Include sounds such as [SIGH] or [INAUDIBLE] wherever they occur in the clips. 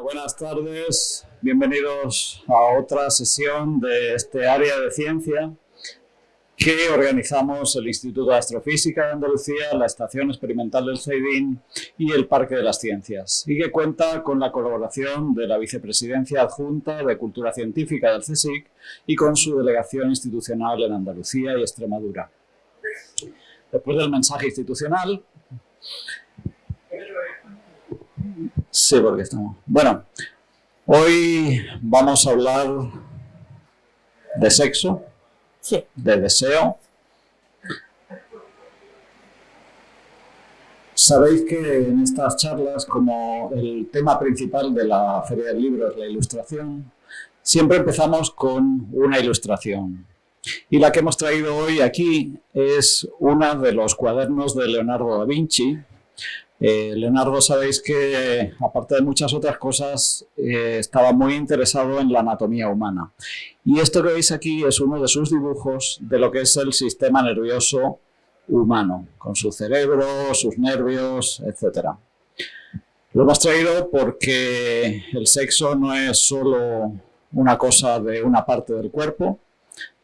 Buenas tardes, bienvenidos a otra sesión de este área de ciencia que organizamos el Instituto de Astrofísica de Andalucía, la Estación Experimental del CEIDIN y el Parque de las Ciencias, y que cuenta con la colaboración de la Vicepresidencia Adjunta de Cultura Científica del CSIC y con su delegación institucional en Andalucía y Extremadura. Después del mensaje institucional... Sí, porque estamos... Bueno, hoy vamos a hablar de sexo, Sí. de deseo. Sabéis que en estas charlas, como el tema principal de la Feria del Libro es la ilustración, siempre empezamos con una ilustración. Y la que hemos traído hoy aquí es una de los cuadernos de Leonardo da Vinci. Eh, Leonardo, sabéis que, aparte de muchas otras cosas, eh, estaba muy interesado en la anatomía humana. Y esto que veis aquí es uno de sus dibujos de lo que es el sistema nervioso humano, con su cerebro, sus nervios, etc. Lo hemos traído porque el sexo no es solo una cosa de una parte del cuerpo,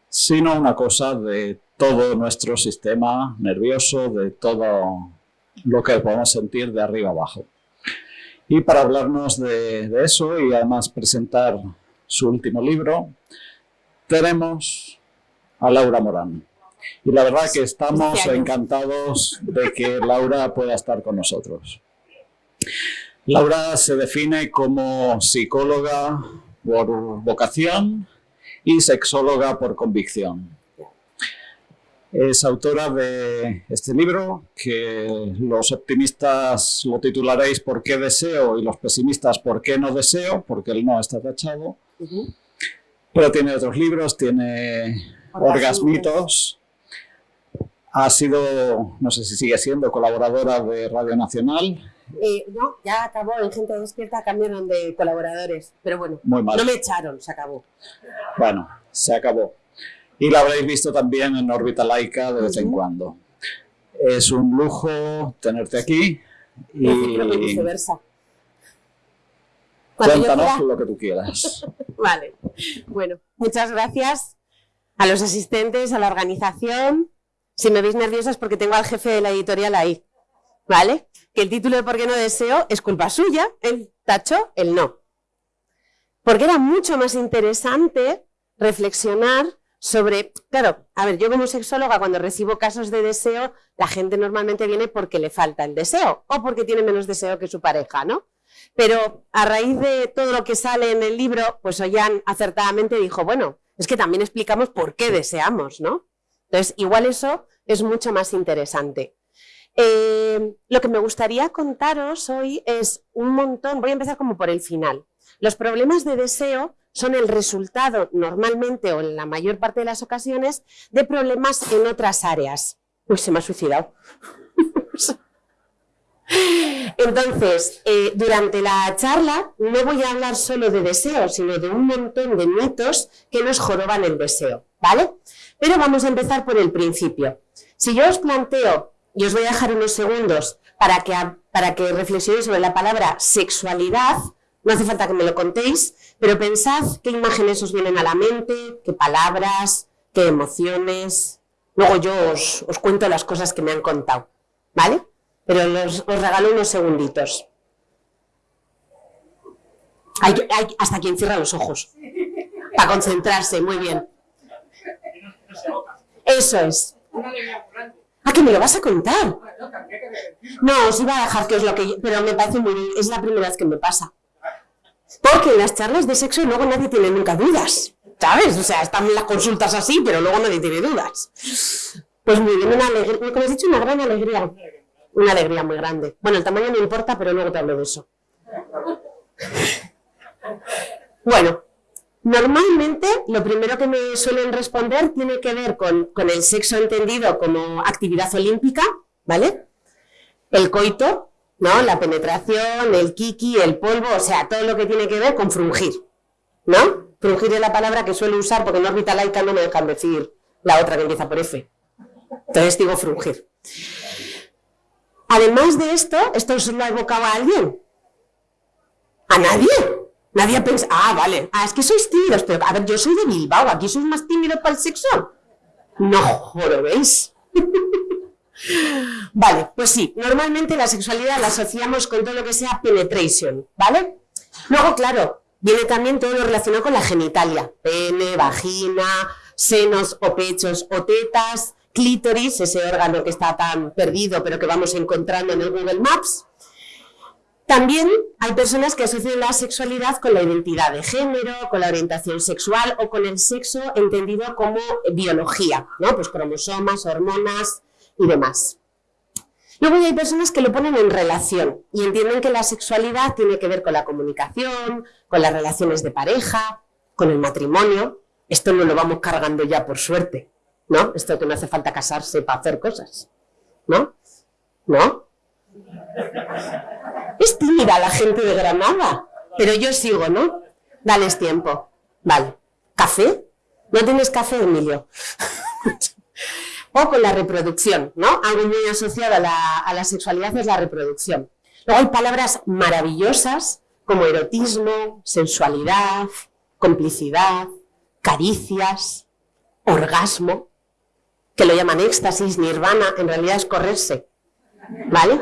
sino una cosa de todo nuestro sistema nervioso, de todo lo que podemos sentir de arriba abajo. Y para hablarnos de, de eso y además presentar su último libro, tenemos a Laura Morán. Y la verdad que estamos encantados de que Laura pueda estar con nosotros. Laura se define como psicóloga por vocación y sexóloga por convicción. Es autora de este libro, que los optimistas lo titularéis ¿Por qué deseo? y los pesimistas ¿Por qué no deseo? porque el no está tachado. Uh -huh. Pero tiene otros libros, tiene Orgasmitos. Ha sido, no sé si sigue siendo, colaboradora de Radio Nacional. Eh, no, ya acabó, en Gente Despierta cambiaron de colaboradores, pero bueno, Muy mal. no me echaron, se acabó. Bueno, se acabó. Y la habréis visto también en órbita laica de vez en cuando. Es un lujo tenerte aquí. Y viceversa. Cuéntanos lo que tú quieras. [LAUGHS] Vale, bueno, muchas gracias a los asistentes, a la organización. Si me veis nerviosa es porque tengo al jefe de la editorial ahí, ¿vale? Que el título de ¿Por qué no deseo? es culpa suya, él tachó el no. Porque era mucho más interesante reflexionar sobre, claro, a ver, yo como sexóloga cuando recibo casos de deseo, la gente normalmente viene porque le falta el deseo o porque tiene menos deseo que su pareja, ¿no? Pero a raíz de todo lo que sale en el libro, pues Ollán acertadamente dijo, bueno, es que también explicamos por qué deseamos, ¿no? Entonces, igual eso es mucho más interesante. Eh, lo que me gustaría contaros hoy es un montón, voy a empezar como por el final. Los problemas de deseo son el resultado normalmente o en la mayor parte de las ocasiones de problemas en otras áreas. Uy, se me ha suicidado. [LAUGHS] Entonces, eh, durante la charla no voy a hablar solo de deseo, sino de un montón de mitos que nos joroban el deseo, ¿vale? Pero vamos a empezar por el principio. Si yo os planteo, y os voy a dejar unos segundos para que, para que reflexionéis sobre la palabra sexualidad, no hace falta que me lo contéis, pero pensad qué imágenes os vienen a la mente, qué palabras, qué emociones. Luego yo os, os cuento las cosas que me han contado, ¿vale? Pero los- os regalo unos segunditos. Hay, hay- hasta quien cierra los ojos. Para concentrarse, muy bien. Eso es. Ah, que me lo vas a contar. No, os iba a dejar que os lo que... Pero me parece muy bien. Es la primera vez que me pasa. Porque en las charlas de sexo luego nadie tiene nunca dudas. ¿Sabes? O sea, están las consultas así, pero luego nadie tiene dudas. Pues muy bien, una alegría. Como has dicho, una gran alegría. Una alegría muy grande. Bueno, el tamaño no importa, pero luego te hablo de eso. Bueno, normalmente lo primero que me suelen responder tiene que ver con, con el sexo entendido como actividad olímpica, ¿vale? El coito, ¿no? La penetración, el kiki, el polvo, o sea, todo lo que tiene que ver con frungir, ¿no? Frungir es la palabra que suelo usar porque en órbita laica no me dejan decir la otra que empieza por F. Entonces digo frungir. Además de esto, ¿esto os lo ha evocado a alguien? ¿A nadie? Nadie piensa, ah, vale, ah, es que sois tímidos, pero a ver, yo soy de Bilbao, ¿aquí sois más tímidos para el sexo? No, ¿veis? [LAUGHS] vale, pues sí, normalmente la sexualidad la asociamos con todo lo que sea penetration, ¿vale? Luego, claro, viene también todo lo relacionado con la genitalia, pene, vagina, senos o pechos o tetas, clítoris, ese órgano que está tan perdido pero que vamos encontrando en el Google Maps. También hay personas que asocian la sexualidad con la identidad de género, con la orientación sexual o con el sexo entendido como biología, ¿no? Pues cromosomas, hormonas y demás. Luego hay personas que lo ponen en relación y entienden que la sexualidad tiene que ver con la comunicación, con las relaciones de pareja, con el matrimonio. Esto no lo vamos cargando ya por suerte, ¿no? Esto que no hace falta casarse para hacer cosas, ¿no? ¿No? Es tímida la gente de Granada, pero yo sigo, ¿no? Dales tiempo. Vale. ¿Café? ¿No tienes café, Emilio? [LAUGHS] o con la reproducción, ¿no? Algo muy asociado a la, a la sexualidad es la reproducción. Luego hay palabras maravillosas como erotismo, sensualidad, complicidad, caricias, orgasmo, que lo llaman éxtasis, nirvana, en realidad es correrse, ¿vale?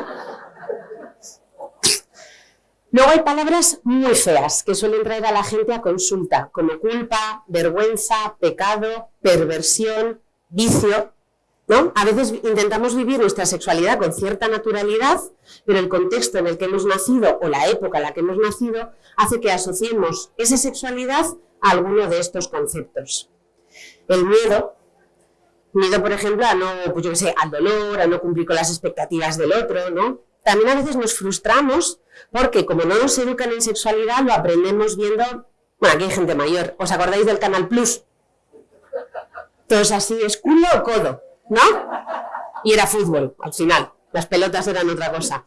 Luego hay palabras muy feas que suelen traer a la gente a consulta, como culpa, vergüenza, pecado, perversión, vicio, ¿no? A veces intentamos vivir nuestra sexualidad con cierta naturalidad, pero el contexto en el que hemos nacido o la época en la que hemos nacido hace que asociemos esa sexualidad a alguno de estos conceptos. El miedo, miedo por ejemplo a no, pues yo sé, al dolor, a no cumplir con las expectativas del otro, ¿no? También a veces nos frustramos porque como no nos educan en sexualidad lo aprendemos viendo, bueno, aquí hay gente mayor, ¿os acordáis del Canal Plus? Entonces así es culo o codo, ¿no? Y era fútbol, al final. Las pelotas eran otra cosa.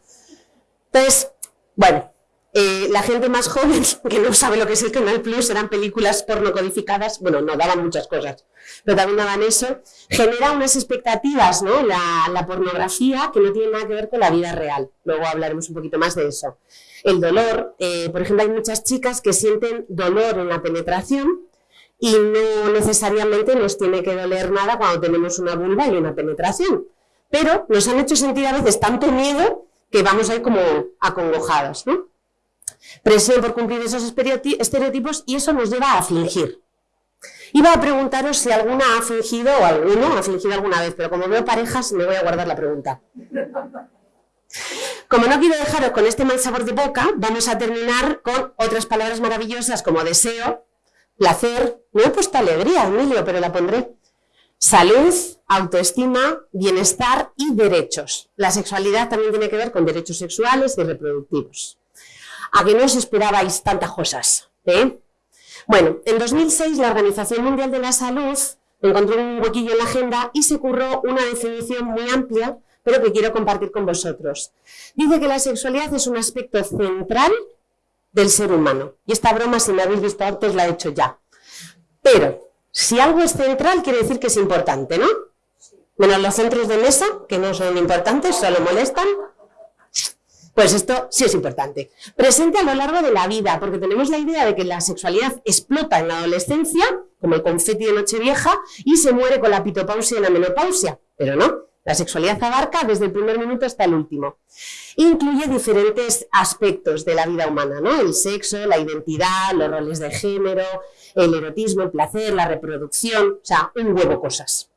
Entonces, bueno, eh, la gente más joven, [LAUGHS] que no sabe lo que es el Canal Plus, eran películas porno codificadas, bueno, no, daban muchas cosas, pero también daban eso, genera unas expectativas, ¿no? La, pornografía que no tiene nada que ver con la vida real. Luego hablaremos un poquito más de eso. El dolor, eh, por ejemplo, hay muchas chicas que sienten dolor en la penetración y no necesariamente nos tiene que doler nada cuando tenemos una vulva y una penetración. Pero nos han hecho sentir a veces tanto miedo que vamos ahí como acongojados, ¿no? Presión por cumplir esos estereotipos y eso nos lleva a fingir. Iba a preguntaros si alguna ha fingido o alguno ha fingido alguna vez, pero como veo parejas me voy a guardar la pregunta. Como no quiero dejaros con este mal sabor de boca, vamos a terminar con otras palabras maravillosas como deseo, placer, no he puesto alegría, Emilio, pero la pondré. Salud, autoestima, bienestar y derechos. La sexualidad también tiene que ver con derechos sexuales y reproductivos. ¿A que no os esperabais tantas cosas? ¿eh? Bueno, en 2006 la Organización Mundial de la Salud encontró un huequillo en la agenda y se curró una definición muy amplia, pero que quiero compartir con vosotros. Dice que la sexualidad es un aspecto central del ser humano. Y esta broma, si me habéis visto antes, la he hecho ya. Pero, si algo es central, quiere decir que es importante, ¿no? Menos los centros de mesa, que no son importantes, solo molestan. Pues esto sí es importante. Presente a lo largo de la vida, porque tenemos la idea de que la sexualidad explota en la adolescencia, como el confeti de Nochevieja, y se muere con la pitopausia y la menopausia. Pero no, la sexualidad abarca desde el primer minuto hasta el último. Incluye diferentes aspectos de la vida humana, ¿no? El sexo, la identidad, los roles de género, el erotismo, el placer, la reproducción, o sea, un huevo cosas.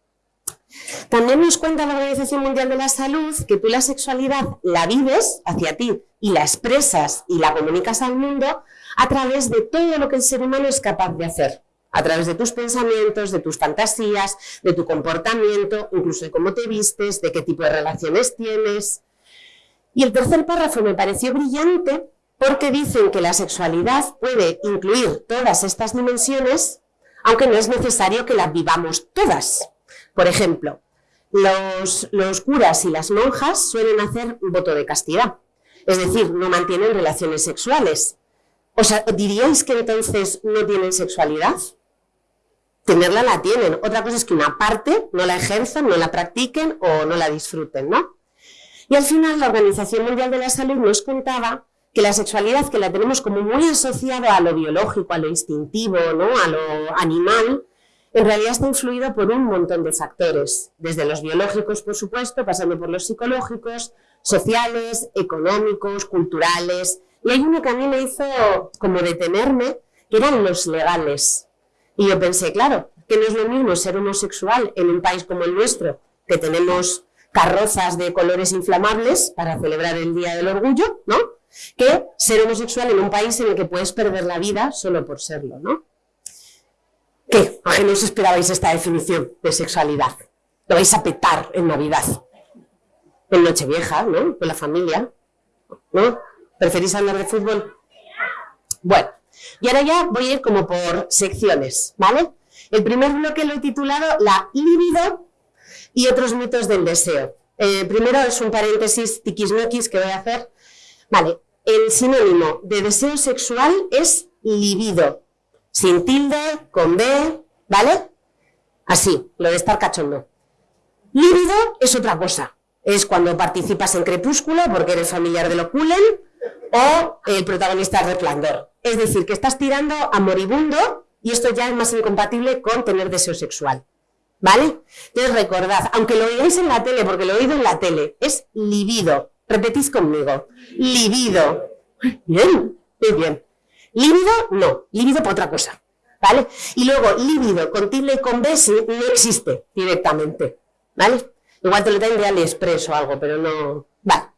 También nos cuenta la Organización Mundial de la Salud que tú la sexualidad la vives hacia ti y la expresas y la comunicas al mundo a través de todo lo que el ser humano es capaz de hacer a través de tus pensamientos, de tus fantasías, de tu comportamiento, incluso de cómo te vistes, de qué tipo de relaciones tienes. Y el tercer párrafo me pareció brillante porque dicen que la sexualidad puede incluir todas estas dimensiones, aunque no es necesario que las vivamos todas. Por ejemplo, los, los curas y las monjas suelen hacer voto de castidad, es decir, no mantienen relaciones sexuales. O sea, ¿diríais que entonces no tienen sexualidad? Tenerla la tienen. Otra cosa es que una parte no la ejerzan, no la practiquen o no la disfruten, ¿no? Y al final la Organización Mundial de la Salud nos contaba que la sexualidad, que la tenemos como muy asociada a lo biológico, a lo instintivo, ¿no? a lo animal, en realidad está influido por un montón de factores, desde los biológicos, por supuesto, pasando por los psicológicos, sociales, económicos, culturales. Y hay uno que a mí me hizo como detenerme, que eran los legales. Y yo pensé, claro, que no es lo mismo ser homosexual en un país como el nuestro, que tenemos carrozas de colores inflamables para celebrar el Día del Orgullo, ¿no? Que ser homosexual en un país en el que puedes perder la vida solo por serlo, ¿no? ¿Qué? ¿A qué no os esperabais esta definición de sexualidad? Lo vais a petar en Navidad, en Nochevieja, ¿no? Con la familia, ¿no? ¿Preferís hablar de fútbol? Bueno, y ahora ya voy a ir como por secciones, ¿vale? El primer bloque lo he titulado La libido y otros mitos del deseo. Eh, primero es un paréntesis tiquismiquis que voy a hacer. Vale, el sinónimo de deseo sexual es libido, sin tilde, con B, ¿vale? Así, lo de estar cachondo. Líbido es otra cosa. Es cuando participas en Crepúsculo porque eres familiar de lo Cullen o el protagonista de Resplandor. Es decir, que estás tirando a moribundo y esto ya es más incompatible con tener deseo sexual. ¿Vale? Entonces recordad, aunque lo oigáis en la tele, porque lo he oído en la tele, es libido. Repetís conmigo. Libido. Bien, muy bien. Líbido, no. Líbido por otra cosa. ¿Vale? Y luego, líbido con tilde y con B no existe directamente. ¿Vale? Igual te lo traen de AliExpress o algo, pero no... Vale.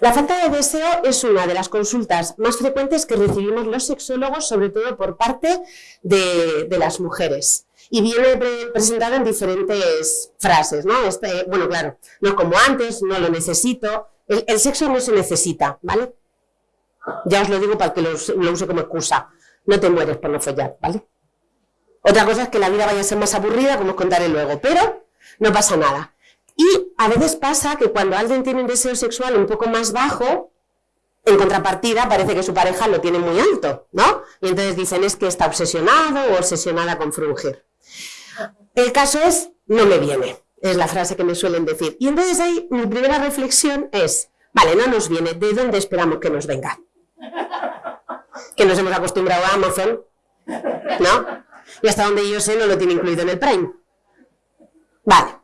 La falta de deseo es una de las consultas más frecuentes que recibimos los sexólogos, sobre todo por parte de, las mujeres. Y viene presentado en diferentes frases, ¿no? Este, bueno, claro, no como antes, no lo necesito. El, sexo no se necesita, ¿vale? Ya os lo digo para que lo, use como excusa. No te mueres por no follar, ¿vale? Otra cosa es que la vida vaya a ser más aburrida, como os contaré luego, pero no pasa nada. Y a veces pasa que cuando alguien tiene un deseo sexual un poco más bajo, en contrapartida parece que su pareja lo tiene muy alto, ¿no? Y entonces dicen es que está obsesionado o obsesionada con frungir. El caso es, no me viene, es la frase que me suelen decir. Y entonces ahí mi primera reflexión es, vale, no nos viene, ¿de dónde esperamos que nos venga? [LAUGHS] que nos hemos acostumbrado a Amazon, ¿no? Y hasta donde yo sé no lo tiene incluido en el Prime. Vale.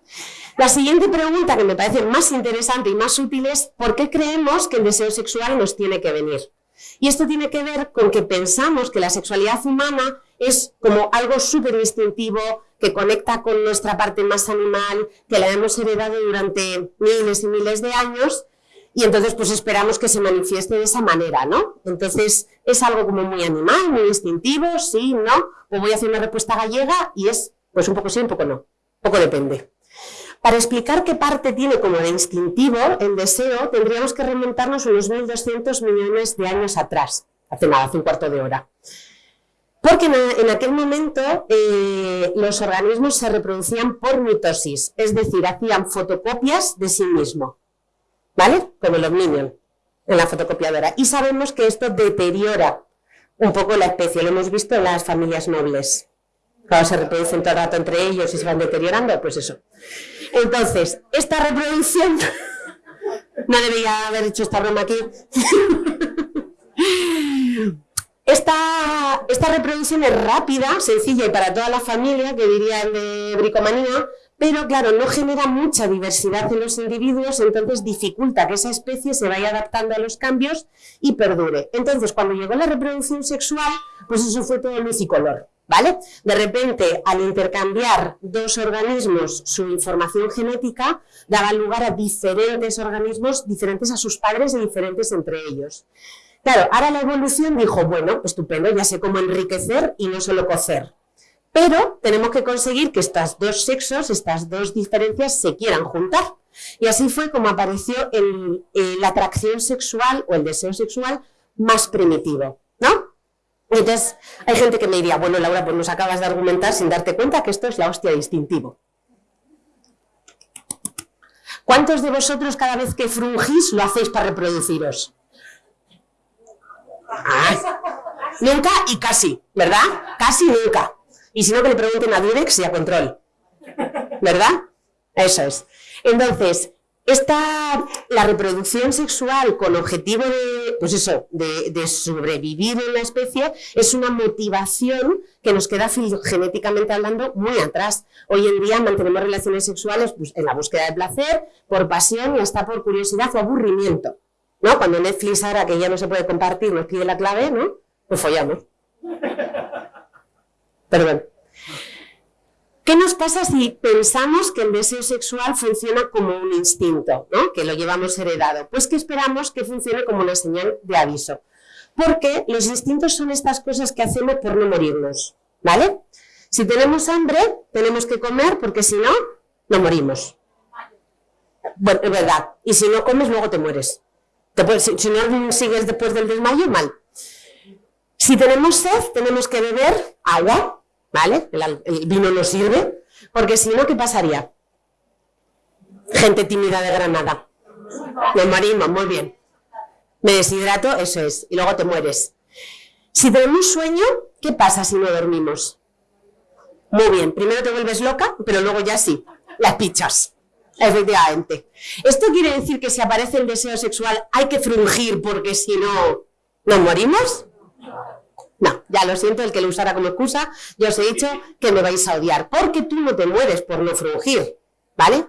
La siguiente pregunta que me parece más interesante y más útil es ¿por qué creemos que el deseo sexual nos tiene que venir? Y esto tiene que ver con que pensamos que la sexualidad humana es como algo súper instintivo, que conecta con nuestra parte más animal, que la hemos heredado durante miles y miles de años y entonces pues esperamos que se manifieste de esa manera, ¿no? Entonces es algo como muy animal, muy instintivo, sí, no, o voy a hacer una respuesta gallega y es pues un poco sí, un poco no, poco depende. Para explicar qué parte tiene como de instintivo el deseo, tendríamos que remontarnos unos 1.200 millones de años atrás, hace nada, hace un cuarto de hora. Porque en, aquel momento eh, los organismos se reproducían por mitosis, es decir, hacían fotocopias de sí mismos. ¿vale? Como los Minions en la fotocopiadora. Y sabemos que esto deteriora un poco la especie, lo hemos visto en las familias nobles. Cuando se reproducen todo el rato entre ellos y se van deteriorando, pues eso. Entonces, esta reproducción... [LAUGHS] no debería haber hecho esta broma aquí. [LAUGHS] Esta, esta, reproducción es rápida, sencilla y para toda la familia, que dirían de bricomanía, pero claro, no genera mucha diversidad en los individuos, entonces dificulta que esa especie se vaya adaptando a los cambios y perdure. Entonces, cuando llegó la reproducción sexual, pues eso fue todo luz y color. ¿Vale? De repente, al intercambiar dos organismos su información genética, daba lugar a diferentes organismos, diferentes a sus padres y diferentes entre ellos. Claro, ahora la evolución dijo, bueno, estupendo, ya sé cómo enriquecer y no solo cocer. Pero tenemos que conseguir que estos dos sexos, estas dos diferencias se quieran juntar. Y así fue como apareció la atracción sexual o el deseo sexual más primitivo, ¿no? Entonces, hay gente que me diría, bueno, Laura, pues nos acabas de argumentar sin darte cuenta que esto es la hostia distintivo. ¿Cuántos de vosotros cada vez que frungís lo hacéis para reproduciros? Ah, nunca y casi, ¿verdad? Casi nunca. Y si no, que le pregunten a Durex y a Control. ¿Verdad? Eso es. Entonces, esta, la reproducción sexual con objetivo de, pues eso, de, sobrevivir en la especie es una motivación que nos queda genéticamente hablando muy atrás. Hoy en día mantenemos relaciones sexuales pues, en la búsqueda de placer, por pasión y hasta por curiosidad o aburrimiento. ¿no? Cuando Netflix ahora que ya no se puede compartir nos pide la clave, ¿no? Pues follamos. Perdón. ¿Qué nos pasa si pensamos que el deseo sexual funciona como un instinto, que lo llevamos heredado? Pues que esperamos que funcione como una señal de aviso. Porque los instintos son estas cosas que hacemos por no morirnos. ¿Vale? Si tenemos hambre, tenemos que comer porque si no, no morimos. Bueno, es verdad. Y si no comes, luego te mueres. si no sigues después del desmayo, mal. Si tenemos sed, tenemos que beber agua ¿vale? El, vino no sirve, porque si no, ¿qué pasaría? Gente tímida de Granada. Me morimos, muy bien. Me deshidrato, eso es, y luego te mueres. Si tenemos sueño, ¿qué pasa si no dormimos? Muy bien, primero te vuelves loca, pero luego ya sí, las pichas. Efectivamente. ¿Esto quiere decir que si aparece el deseo sexual hay que frungir porque si no, nos morimos? No, ya lo siento, el que lo usara como excusa, yo os he dicho que me vais a odiar, porque tú no te mueres por no frungir, ¿vale?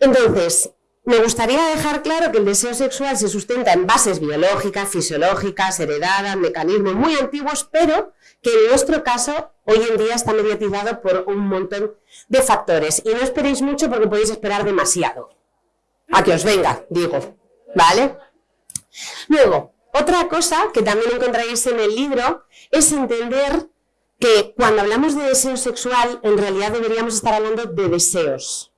Entonces, me gustaría dejar claro que el deseo sexual se sustenta en bases biológicas, fisiológicas, heredadas, mecanismos muy antiguos, pero que en nuestro caso hoy en día está mediatizado por un montón de factores. Y no esperéis mucho porque podéis esperar demasiado. A que os venga, digo, ¿vale? Luego, otra cosa que también encontraréis en el libro es entender que cuando hablamos de deseo sexual, en realidad deberíamos estar hablando de deseos.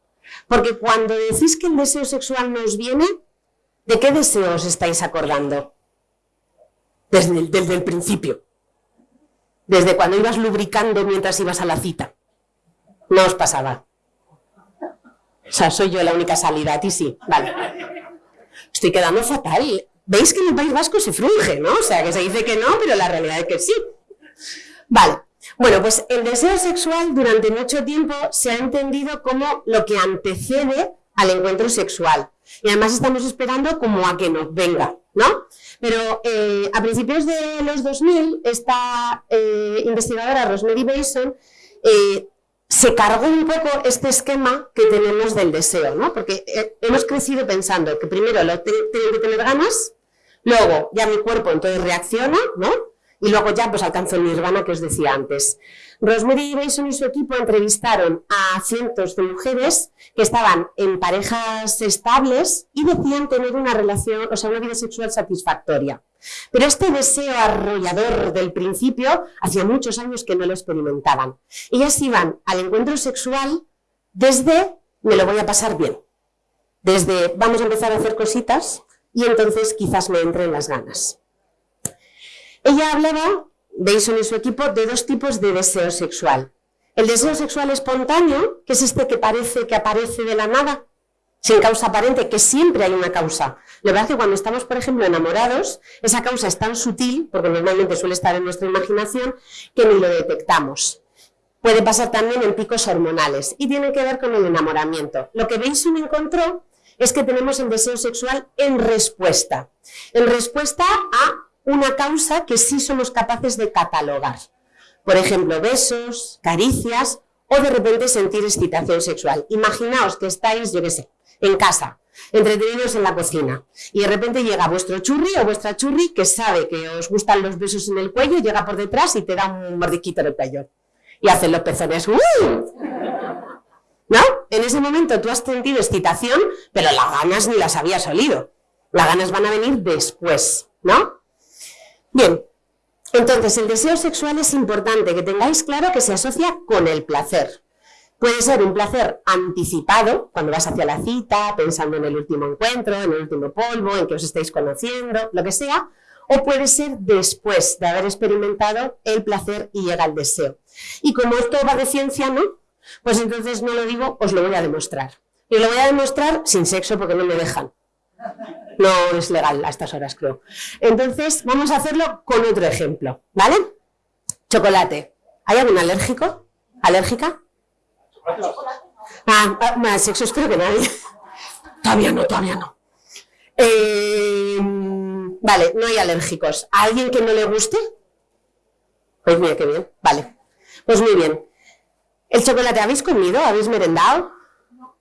Porque cuando decís que el deseo sexual nos viene, ¿de qué deseos estáis acordando? Desde el, principio. Desde cuando ibas lubricando mientras ibas a la cita. No os pasaba. O sea, soy yo la única salida, a sí. Vale. Estoy quedando fatal veis que en el País Vasco se frunge, ¿no? O sea, que se dice que no, pero la realidad es que sí. Vale. Bueno, pues el deseo sexual durante mucho tiempo se ha entendido como lo que antecede al encuentro sexual. Y además estamos esperando como a que nos venga, ¿no? Pero eh, a principios de los 2000, esta eh, investigadora Rosemary Bason eh, se cargó un poco este esquema que tenemos del deseo, ¿no? Porque eh, hemos crecido pensando que primero lo tengo que tener ganas, luego ya mi cuerpo entonces reacciona, ¿no? Y luego ya pues alcanzo el nirvana que os decía antes. Rosemary Bason y su equipo entrevistaron a cientos de mujeres que estaban en parejas estables y decían tener una relación, o sea, una vida sexual satisfactoria. Pero este deseo arrollador del principio, hacía muchos años que no lo experimentaban. Ellas iban al encuentro sexual desde me lo voy a pasar bien, desde vamos a empezar a hacer cositas y entonces quizás me entren las ganas. Ella hablaba, Bason y su equipo, de dos tipos de deseo sexual. El deseo sexual espontáneo, que es este que parece que aparece de la nada, sin causa aparente, que siempre hay una causa. Lo verdad es cuando estamos, por ejemplo, enamorados, esa causa es tan sutil, porque normalmente suele estar en nuestra imaginación, que ni lo detectamos. Puede pasar también en picos hormonales y tiene que ver con el enamoramiento. Lo que Benson encontró es que tenemos el deseo sexual en respuesta. En respuesta a una causa que sí somos capaces de catalogar. Por ejemplo, besos, caricias o de repente sentir excitación sexual. Imaginaos que estáis, yo qué sé, en casa, entretenidos en la cocina. Y de repente llega vuestro churri o vuestra churri que sabe que os gustan los besos en el cuello, llega por detrás y te da un mordisquito en el cuello. Y hacen los pezones. ¿No? En ese momento tú has sentido excitación, pero las ganas ni las habías olido. Las ganas van a venir después, ¿no? Bien, entonces el deseo sexual es importante que tengáis claro que se asocia con el placer. Puede ser un placer anticipado, cuando vas hacia la cita, pensando en el último encuentro, en el último polvo, en que os estáis conociendo, lo que sea, o puede ser después de haber experimentado el placer y llega el deseo. Y como esto va de ciencia, ¿no? Pues entonces no lo digo, os lo voy a demostrar. Y lo voy a demostrar sin sexo porque no me dejan. No es legal a estas horas, creo. Entonces, vamos a hacerlo con otro ejemplo, ¿vale? Chocolate. ¿Hay algún alérgico? ¿Alérgica? Ah, ah sexo espero que nadie. [LAUGHS] Todavía no, todavía no. Eh, vale, no hay alérgicos. ¿A alguien que no le guste? Pues mira, qué bien. Vale. Pues muy bien. ¿El chocolate habéis comido? ¿Habéis merendado?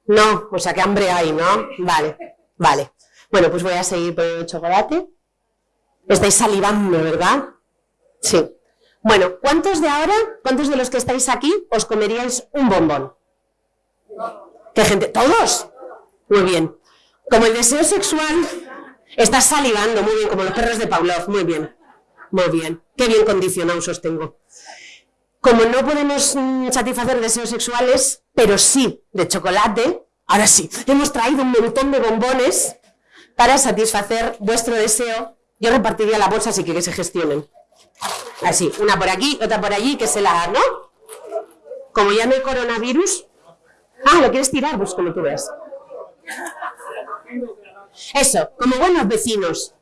No, o sea que hambre hay, ¿no? Vale, vale. Bueno, pues voy a seguir poniendo el chocolate. Estáis salivando, ¿verdad? Sí. Bueno, ¿cuántos de ahora, cuántos de los que estáis aquí, os comeríais un bombón? ¿Qué gente? ¿Todos? Muy bien. Como el deseo sexual, estás salivando, muy bien, como los perros de Pavlov, muy bien. Muy bien. Qué bien condicionados os tengo. Como no podemos mm, satisfacer deseos sexuales, pero sí de chocolate, ahora sí, hemos traído un montón de bombones para satisfacer vuestro deseo. Yo repartiría la bolsa así que que se gestionen. Así, una por aquí, otra por allí, que se la, ¿no? Como ya no hay coronavirus. Ah, ¿lo quieres tirar? Pues como tú ves. Eso, como buenos vecinos.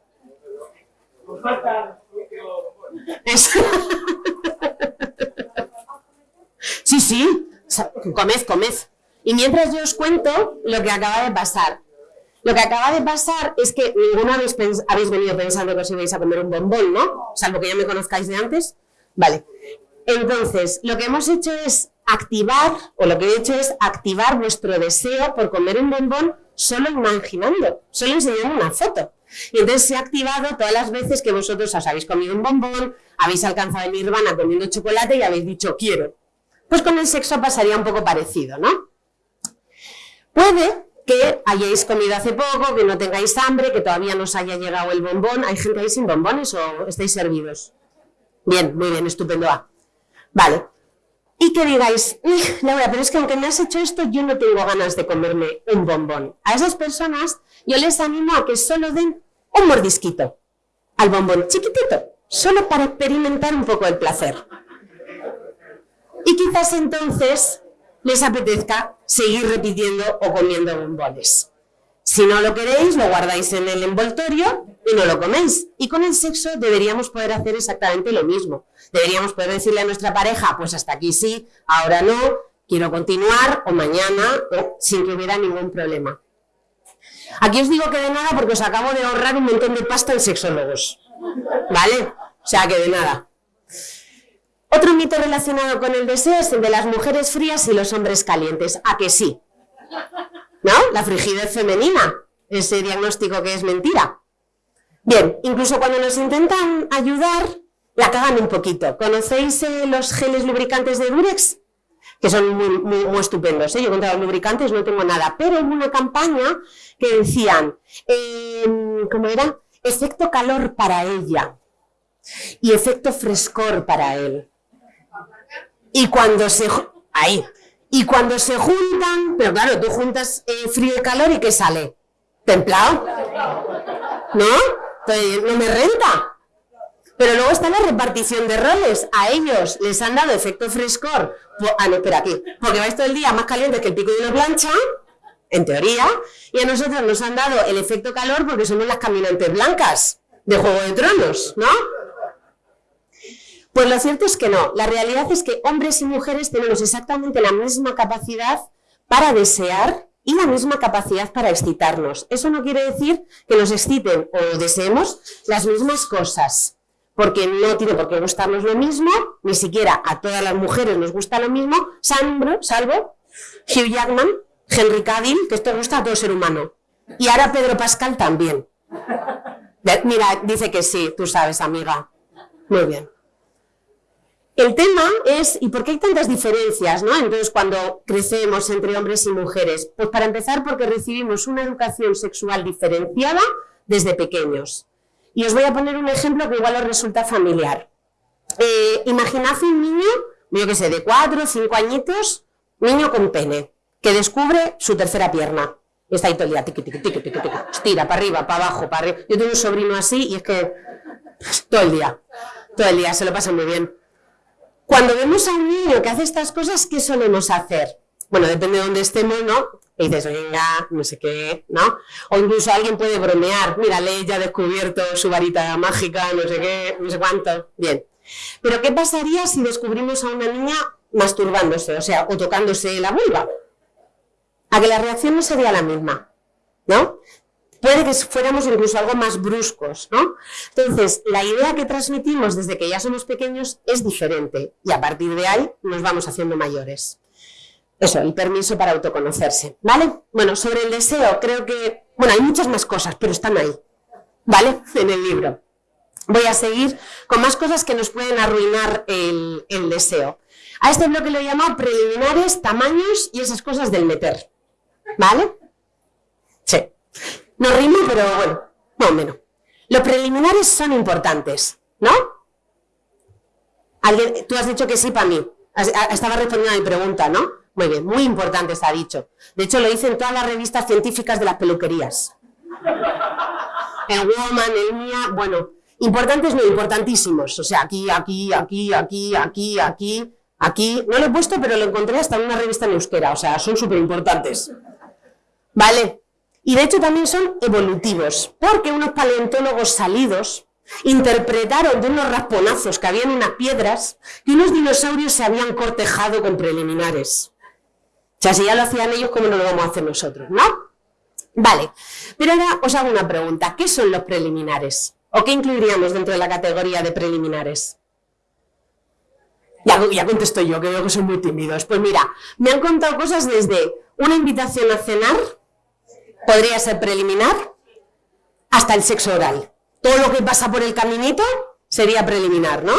Sí, sí, comed, comed. Y mientras yo os cuento lo que acaba de pasar. Lo que acaba de pasar es que ninguno habéis, habéis venido pensando que os ibais a comer un bombón, ¿no? Salvo que ya me conozcáis de antes. Vale. Entonces, lo que hemos hecho es activar, o lo que he hecho es activar vuestro deseo por comer un bombón solo imaginando, solo enseñando una foto. Y entonces se ha activado todas las veces que vosotros os habéis comido un bombón, habéis alcanzado el nirvana comiendo chocolate y habéis dicho quiero. Pues con el sexo pasaría un poco parecido, ¿no? Puede que hayáis comido hace poco, que no tengáis hambre, que todavía no os haya llegado el bombón. ¿Hay gente ahí sin bombones o estáis servidos? Bien, muy bien, estupendo. Vale. Y que digáis, Laura, pero es que aunque me has hecho esto, yo no tengo ganas de comerme un bombón. A esas personas yo les animo a que solo den un mordisquito al bombón, chiquitito, solo para experimentar un poco el placer. Y quizás entonces les apetezca seguir repitiendo o comiendo bombones. Si no lo queréis, lo guardáis en el envoltorio y no lo coméis. Y con el sexo deberíamos poder hacer exactamente lo mismo. Deberíamos poder decirle a nuestra pareja, pues hasta aquí sí, ahora no, quiero continuar, o mañana, sin que hubiera ningún problema. Aquí os digo que de nada porque os acabo de ahorrar un montón de pasta en sexólogos. ¿Vale? O sea que de nada. Otro mito relacionado con el deseo es el de las mujeres frías y los hombres calientes. ¿A que sí? ¿No? La frigidez femenina. Ese diagnóstico que es mentira. Bien, incluso cuando nos intentan ayudar, la cagan un poquito. ¿Conocéis eh, los geles lubricantes de Durex? Que son muy, estupendos. ¿eh? Yo contra los lubricantes no tengo nada. Pero en una campaña que decían, em, ¿cómo era? Efecto calor para ella y efecto frescor para él. Y cuando se... Ahí. Y cuando se juntan, pero claro, tú juntas eh, frío y calor y ¿qué sale? ¿Templado? ¿No? no me renta. Pero luego está la repartición de roles. A ellos les han dado efecto frescor. Ah, no, espera, aquí. Porque vais todo el día más caliente que el pico de una plancha, en teoría. Y a nosotros nos han dado el efecto calor porque somos las caminantes blancas de Juego de Tronos, ¿no? Pues lo cierto es que no. La realidad es que hombres y mujeres tenemos exactamente la misma capacidad para desear y la misma capacidad para excitarnos. Eso no quiere decir que nos exciten o deseemos las mismas cosas, porque no tiene por qué gustarnos lo mismo, ni siquiera a todas las mujeres nos gusta lo mismo, salvo, salvo Hugh Jackman, Henry Cavill, que esto gusta a todo ser humano. Y ahora Pedro Pascal también. Mira, dice que sí, tú sabes, amiga. Muy bien. El tema es, ¿y por qué hay tantas diferencias ¿no? entonces cuando crecemos entre hombres y mujeres? Pues para empezar porque recibimos una educación sexual diferenciada desde pequeños. Y os voy a poner un ejemplo que igual os resulta familiar. Eh, imaginad un niño, yo que sé, de cuatro o cinco añitos, niño con pene, que descubre su tercera pierna. Y está ahí todo el día, tiqui, tiqui, tiqui, tiqui, estira para arriba, para abajo, para arriba. Yo tengo un sobrino así y es que todo el día, todo el día, se lo pasa muy bien. Cuando vemos a un niño que hace estas cosas, ¿qué solemos hacer? Bueno, depende de dónde estemos, ¿no? Y dices, venga, no sé qué, ¿no? O incluso alguien puede bromear, mírale, ya ha descubierto su varita mágica, no sé qué, no sé cuánto. Bien. Pero ¿qué pasaría si descubrimos a una niña masturbándose, o sea, o tocándose la vulva? A que la reacción no sería la misma. ¿no? Puede que fuéramos incluso algo más bruscos, ¿no? Entonces, la idea que transmitimos desde que ya somos pequeños es diferente y a partir de ahí nos vamos haciendo mayores. Eso, el permiso para autoconocerse, ¿vale? Bueno, sobre el deseo, creo que, bueno, hay muchas más cosas, pero están ahí, ¿vale? En el libro. Voy a seguir con más cosas que nos pueden arruinar el, deseo. A este bloque lo he llamado preliminares, tamaños y esas cosas del meter, ¿vale? Sí. No rimo, pero bueno, más menos. Los preliminares son importantes, ¿no? ¿Alguien, tú has dicho que sí para mí. Estaba respondiendo a mi pregunta, ¿no? Muy bien, muy importante ha dicho. De hecho, lo dicen todas las revistas científicas de las peluquerías. El Woman, el Mía, bueno, importantes no, importantísimos. O sea, aquí, aquí, aquí, aquí, aquí, aquí, aquí. No lo he puesto, pero lo encontré hasta en una revista en euskera. O sea, son súper importantes. ¿Vale? Y de hecho también son evolutivos, porque unos paleontólogos salidos interpretaron de unos rasponazos que había en unas piedras que unos dinosaurios se habían cortejado con preliminares. O sea, si ya lo hacían ellos, ¿cómo no lo vamos a hacer nosotros? ¿No? Vale, pero ahora os hago una pregunta. ¿Qué son los preliminares? ¿O qué incluiríamos dentro de la categoría de preliminares? Ya, contesto yo, que veo que son muy tímidos. Pues mira, me han contado cosas desde una invitación a cenar, podría ser preliminar, hasta el sexo oral. Todo lo que pasa por el caminito sería preliminar, ¿no?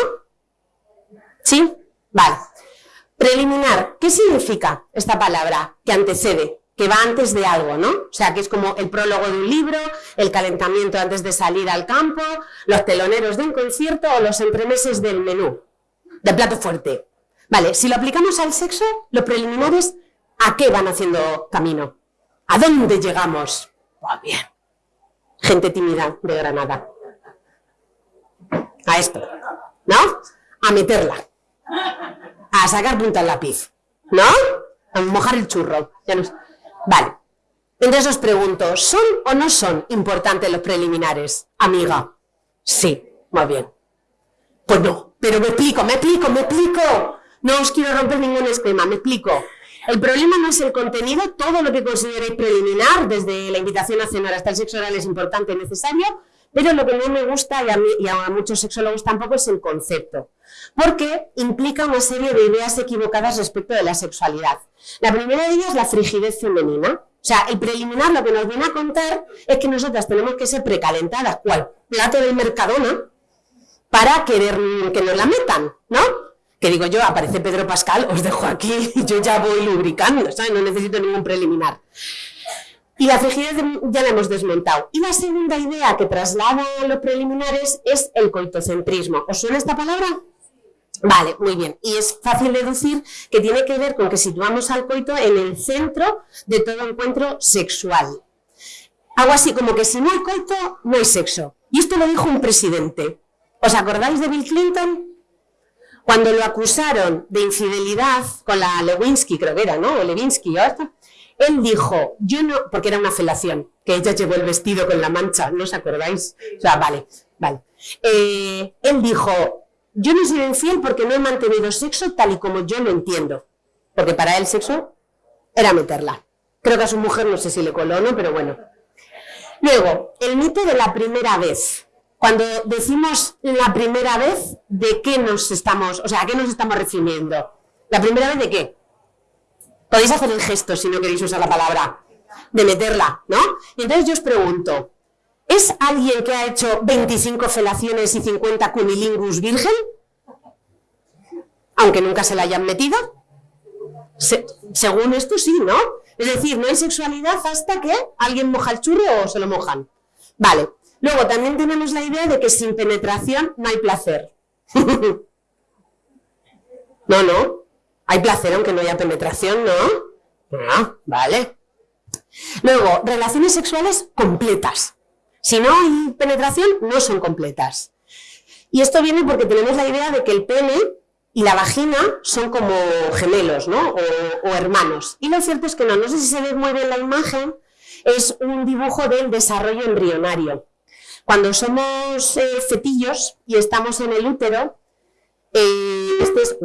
¿Sí? Vale. Preliminar, ¿qué significa esta palabra? Que antecede, que va antes de algo, ¿no? O sea, que es como el prólogo de un libro, el calentamiento antes de salir al campo, los teloneros de un concierto o los entremeses del menú, del plato fuerte. Vale, si lo aplicamos al sexo, los preliminares, ¿a qué van haciendo camino? ¿A dónde llegamos? Pues bien. Gente tímida de Granada. A esto, ¿no? A meterla a sacar punta al lápiz, ¿no? A mojar el churro. Vale. Entonces os pregunto, ¿son o no son importantes los preliminares? Amiga. Sí, muy bien. Pues no, pero me explico, me explico, me explico. No os quiero romper ningún esquema, me explico. El problema no es el contenido, todo lo que consideréis preliminar, desde la invitación a cenar hasta el sexo oral es importante y necesario, pero lo que no me gusta, y a, mí, y a muchos sexólogos tampoco, es el concepto, porque implica una serie de ideas equivocadas respecto de la sexualidad. La primera de ellas es la frigidez femenina. O sea, el preliminar lo que nos viene a contar es que nosotras tenemos que ser precalentadas, cual plato del Mercadona, para querer que nos la metan, ¿no? Que digo yo, aparece Pedro Pascal, os dejo aquí, [LAUGHS] yo ya voy lubricando, ¿sabes? No necesito ningún preliminar. Y la frigidez ya la hemos desmontado. Y la segunda idea que traslada los preliminares es el coitocentrismo. ¿Os suena esta palabra? Vale, muy bien. Y es fácil deducir que tiene que ver con que situamos al coito en el centro de todo encuentro sexual. Algo así como que si no hay coito, no hay sexo. Y esto lo dijo un presidente. ¿Os acordáis de Bill Clinton? Cuando lo acusaron de infidelidad con la Lewinsky, creo que era, ¿no? O Lewinsky, ¿o? Él dijo, yo no, porque era una felación, que ella llevó el vestido con la mancha, ¿no os acordáis? O sea, vale, vale. Eh, él dijo, yo no soy infiel porque no he mantenido sexo tal y como yo lo entiendo. Porque para él sexo era meterla. Creo que a su mujer no sé si le coló o no, pero bueno. Luego, el mito de la primera vez. Cuando decimos la primera vez, ¿de qué nos estamos, o sea, a qué nos estamos refiriendo? ¿La primera vez de qué? Podéis hacer el gesto si no queréis usar la palabra, de meterla, ¿no? Y entonces yo os pregunto, ¿es alguien que ha hecho 25 felaciones y 50 cunilingus virgen? Aunque nunca se la hayan metido. según esto sí, ¿no? Es decir, no hay sexualidad hasta que alguien moja el churro o se lo mojan. Vale. Luego también tenemos la idea de que sin penetración no hay placer. [LAUGHS] no, no. Hay placer aunque no haya penetración, ¿no? Ah, vale. Luego, relaciones sexuales completas. Si no hay penetración, no son completas. Y esto viene porque tenemos la idea de que el pene y la vagina son como gemelos, ¿no? O, hermanos. Y lo cierto es que no. No sé si se ve muy bien la imagen. Es un dibujo del desarrollo embrionario. Cuando somos eh, fetillos y estamos en el útero, eh, este es,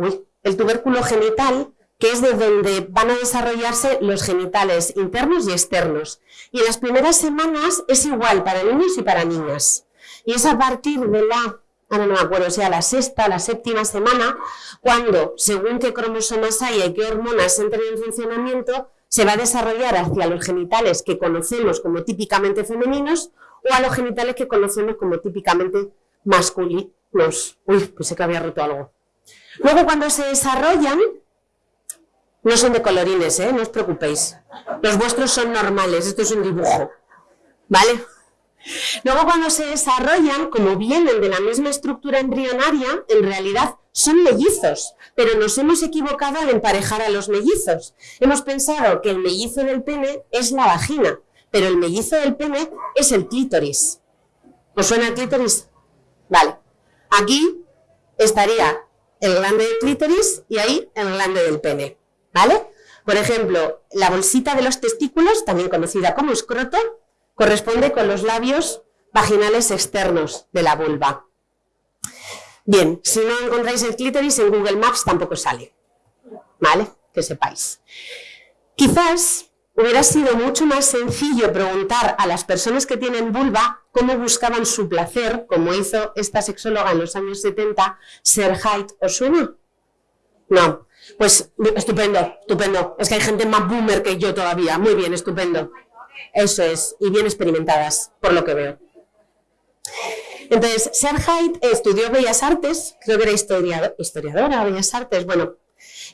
el tubérculo genital que es de donde van a desarrollarse los genitales internos y externos. Y en las primeras semanas es igual para niños y para niñas. Y es a partir de la, ahora no me acuerdo, o sea, la sexta, la séptima semana, cuando, según qué cromosomas hay y qué hormonas entren en funcionamiento, se va a desarrollar hacia los genitales que conocemos como típicamente femeninos o a los genitales que conocemos como típicamente masculinos. Uy, pensé que había roto algo. Luego, cuando se desarrollan, no son de colorines, ¿eh? no os preocupéis. Los vuestros son normales, esto es un dibujo. ¿Vale? Luego cuando se desarrollan, como vienen de la misma estructura embrionaria, en realidad son mellizos, pero nos hemos equivocado al emparejar a los mellizos. Hemos pensado que el mellizo del pene es la vagina, pero el mellizo del pene es el clítoris. ¿Os suena el clítoris? Vale. Aquí estaría el glande del clítoris y ahí el glande del pene. ¿vale? Por ejemplo, la bolsita de los testículos, también conocida como escroto, corresponde con los labios vaginales externos de la vulva. Bien, si no encontráis el clítoris en Google Maps tampoco sale, ¿vale? Que sepáis. Quizás hubiera sido mucho más sencillo preguntar a las personas que tienen vulva cómo buscaban su placer, como hizo esta sexóloga en los años 70, Serhait ¿os suena? No, pues estupendo, estupendo. Es que hay gente más boomer que yo todavía. Muy bien, estupendo. Eso es, y bien experimentadas, por lo que veo. Entonces, Serhait estudió Bellas Artes, creo que era historiadora, historiadora Bellas Artes, bueno,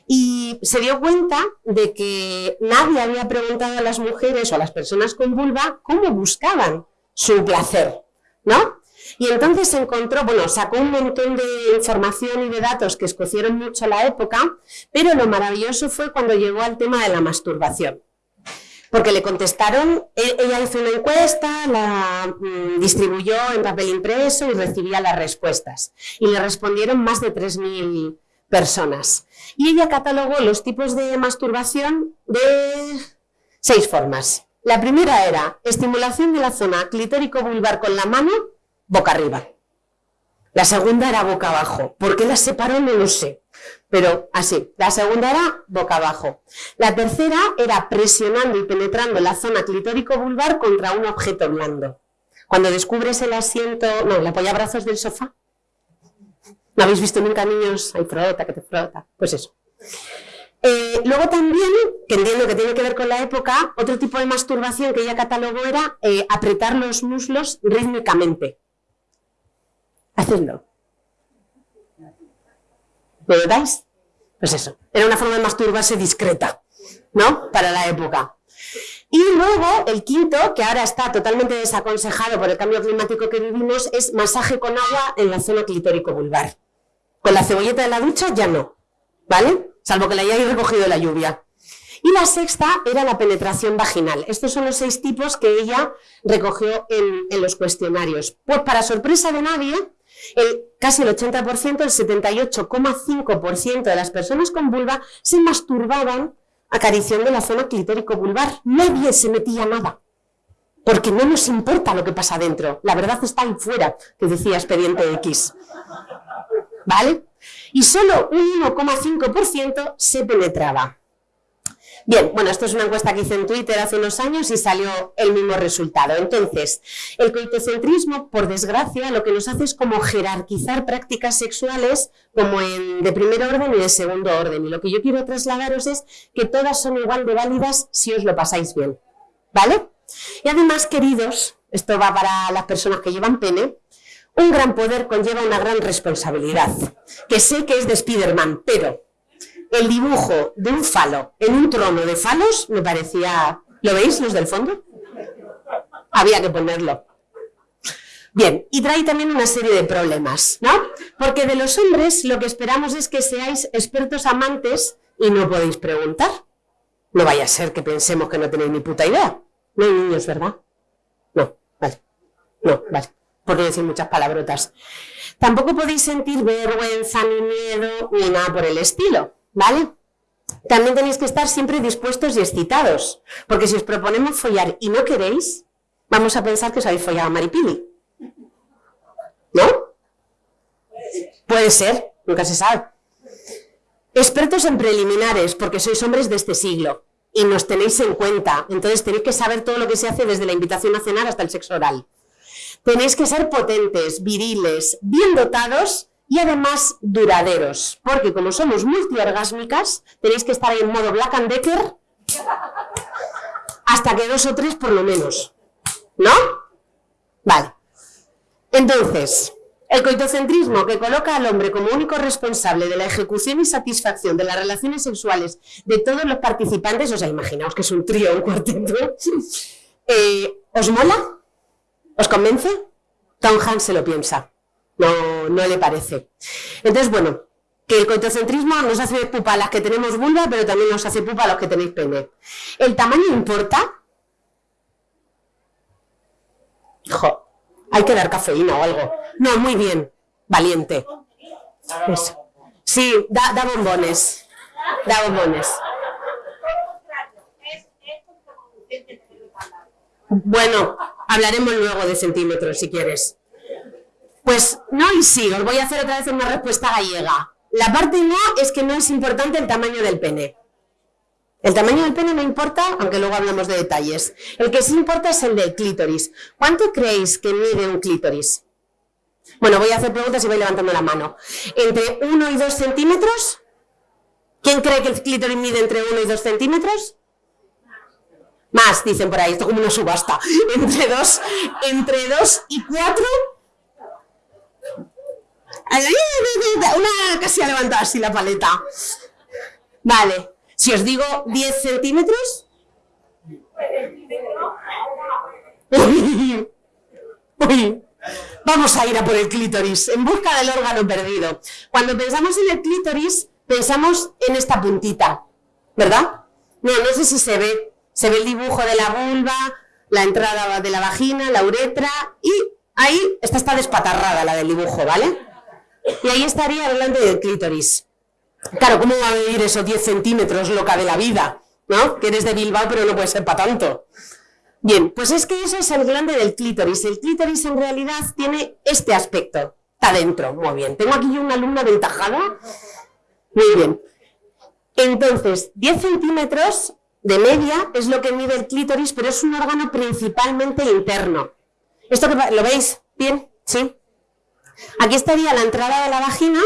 y se dio cuenta de que nadie había preguntado a las mujeres o a las personas con vulva cómo buscaban su placer, ¿no? Y entonces encontró, bueno, sacó un montón de información y de datos que escocieron mucho la época, pero lo maravilloso fue cuando llegó al tema de la masturbación. Porque le contestaron, e-, ella hizo una encuesta, la mm, distribuyó en papel impreso y recibía las respuestas. Y le respondieron más de 3.000 personas. Y ella catalogó los tipos de masturbación de seis formas. La primera era estimulación de la zona clitórico-vulvar con la mano boca arriba. La segunda era boca abajo. ¿Por qué las separó? No lo sé. Pero así. La segunda era boca abajo. La tercera era presionando y penetrando la zona clitórico-vulvar contra un objeto blando. Cuando descubres el asiento, no, el apoyabrazos del sofá. ¿No habéis visto nunca niños? Hay frota, que te frota. Pues eso. Eh, luego también, que entiendo que tiene que ver con la época, otro tipo de masturbación que ella catalogó era eh, apretar los muslos rítmicamente. Hacedlo. ¿Lo notáis? Pues eso, era una forma de masturbarse discreta, ¿no? Para la época. Y luego, el quinto, que ahora está totalmente desaconsejado por el cambio climático que vivimos, es masaje con agua en la zona clitórico-vulvar. Con la cebolleta de la ducha ya no, ¿vale? Salvo que la hayáis recogido de la lluvia. Y la sexta era la penetración vaginal. Estos son los seis tipos que ella recogió en, los cuestionarios. Pues para sorpresa de nadie, el, casi el 80%, el 78,5% de las personas con vulva se masturbaban acariciando la zona clitórico-vulvar. Nadie se metía nada. Porque no nos importa lo que pasa dentro. La verdad está ahí fuera, que decía expediente X. Y solo un 1,5% se penetraba. Bien, bueno, esto es una encuesta que hice en Twitter hace unos años y salió el mismo resultado. Entonces, el coitocentrismo, por desgracia, lo que nos hace es como jerarquizar prácticas sexuales como en, de primer orden y de segundo orden. Y lo que yo quiero trasladaros es que todas son igual de válidas si os lo pasáis bien. ¿Vale? Y además, queridos, esto va para las personas que llevan pene, un gran poder conlleva una gran responsabilidad, que sé que es de Spiderman, pero el dibujo de un falo en un trono de falos me parecía... ¿Lo veis los del fondo? Había que ponerlo. Bien, y trae también una serie de problemas, ¿no? Porque de los hombres lo que esperamos es que seáis expertos amantes y no podéis preguntar. No vaya a ser que pensemos que no tenéis ni puta idea. No hay niños, ¿verdad? No, vale. No, vale. Por no decir muchas palabrotas. Tampoco podéis sentir vergüenza, ni miedo, ni nada por el estilo. ¿Vale? También tenéis que estar siempre dispuestos y excitados, porque si os proponemos follar y no queréis, vamos a pensar que os habéis follado a Maripili. ¿No? Puede ser, nunca se sabe. Expertos en preliminares, porque sois hombres de este siglo y nos tenéis en cuenta. Entonces tenéis que saber todo lo que se hace desde la invitación a cenar hasta el sexo oral. Tenéis que ser potentes, viriles, bien dotados y además duraderos, porque como somos multiorgásmicas, tenéis que estar en modo Black and Decker hasta que dos o tres por lo menos. ¿No? Vale. Entonces, el coitocentrismo que coloca al hombre como único responsable de la ejecución y satisfacción de las relaciones sexuales de todos los participantes, o sea, imaginaos que es un trío, un cuarteto, [LAUGHS] eh, ¿os mola? ¿Os convence? Tom Hanks se lo piensa, no, no le parece. Entonces, bueno, que el coitocentrismo nos hace pupa a las que tenemos vulva, pero también nos hace pupa a los que tenéis pene. ¿El tamaño importa? Jo, hay que dar cafeína o algo. No, muy bien. Valiente. Sí, da, da bombones. Da bombones. Bueno, hablaremos luego de centímetros si quieres. Pues no y sí, os voy a hacer otra vez una respuesta gallega. La parte no es que no es importante el tamaño del pene. El tamaño del pene no importa, aunque luego hablamos de detalles. El que sí importa es el del clítoris. ¿Cuánto creéis que mide un clítoris? Bueno, voy a hacer preguntas y voy levantando la mano. ¿Entre 1 y 2 centímetros? ¿Quién cree que el clítoris mide entre 1 y 2 centímetros? Más, dicen por ahí, esto es como una subasta. [LAUGHS] Entre 2 entre dos y 4. Una casi ha levantado así la paleta. Vale, si os digo 10 centímetros. [LAUGHS] Vamos a ir a por el clítoris, en busca del órgano perdido. Cuando pensamos en el clítoris, pensamos en esta puntita, ¿verdad? No, no sé si se ve. Se ve el dibujo de la vulva, la entrada de la vagina, la uretra, y ahí, esta está despatarrada la del dibujo, ¿vale? Y ahí estaría delante del clítoris. Claro, ¿cómo va a medir esos 10 centímetros loca de la vida? ¿No? Que eres de Bilbao, pero no puede ser para tanto. Bien, pues es que eso es el glande del clítoris. El clítoris en realidad tiene este aspecto. Está dentro, muy bien. Tengo aquí una alumna aventajada. Muy bien. Entonces, 10 centímetros de media es lo que mide el clítoris, pero es un órgano principalmente interno. ¿Esto lo veis? ¿Bien? ¿Sí? Aquí estaría la entrada de la vagina,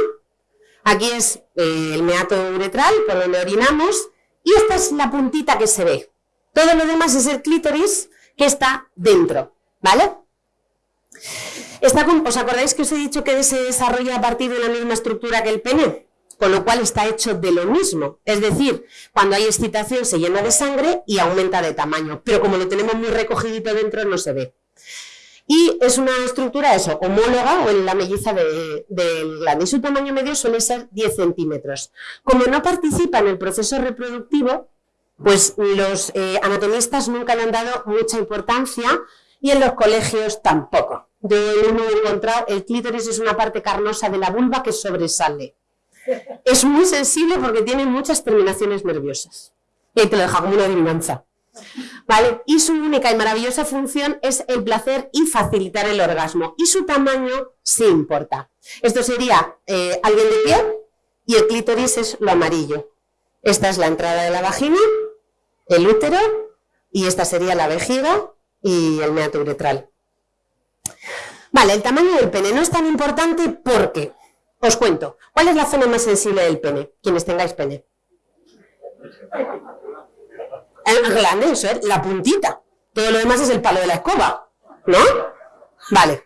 Aquí es eh, el meato uretral, por donde orinamos, y esta es la puntita que se ve. Todo lo demás es el clítoris que está dentro, ¿vale? ¿Os acordáis que os he dicho que se desarrolla a partir de la misma estructura que el pene? Con lo cual está hecho de lo mismo. Es decir, cuando hay excitación se llena de sangre y aumenta de tamaño. Pero como lo tenemos muy recogidito dentro, no se ve. Y es una estructura, eso, homóloga o en la melliza del glande. Y su tamaño medio suele ser 10 centímetros. Como no participa en el proceso reproductivo, pues los eh, anatomistas nunca le han dado mucha importancia y en los colegios tampoco. Yo no he encontrado, el clítoris es una parte carnosa de la vulva que sobresale. Es muy sensible porque tiene muchas terminaciones nerviosas. Y ahí te lo deja como una adivinanza. ¿Vale? Y su única y maravillosa función es el placer y facilitar el orgasmo. Y su tamaño sí importa. Esto sería eh, alguien de pie y el clítoris es lo amarillo. Esta es la entrada de la vagina, el útero y esta sería la vejiga y el meato uretral. Vale, el tamaño del pene no es tan importante porque, os cuento, ¿cuál es la zona más sensible del pene? Quienes tengáis pene. El glande, eso es, la puntita. Todo lo demás es el palo de la escoba, ¿no? Vale.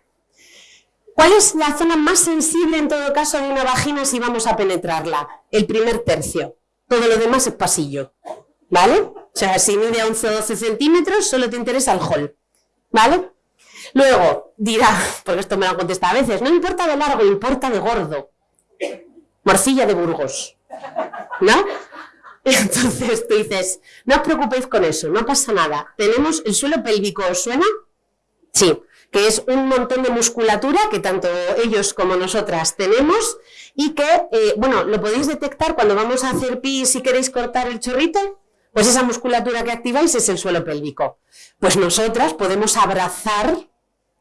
¿Cuál es la zona más sensible en todo caso de una vagina si vamos a penetrarla? El primer tercio. Todo lo demás es pasillo, ¿vale? O sea, si mide 11 o 12 centímetros, solo te interesa el hall, ¿vale? Luego, dirá, [LAUGHS] porque esto me lo han contestado a veces, no importa de largo, importa de gordo. Morcilla de Burgos, ¿no? [LAUGHS] Entonces tú dices, no os preocupéis con eso, no pasa nada. Tenemos el suelo pélvico, ¿os suena? Sí, que es un montón de musculatura que tanto ellos como nosotras tenemos y que, eh, bueno, lo podéis detectar cuando vamos a hacer pis si queréis cortar el chorrito, pues esa musculatura que activáis es el suelo pélvico. Pues nosotras podemos abrazar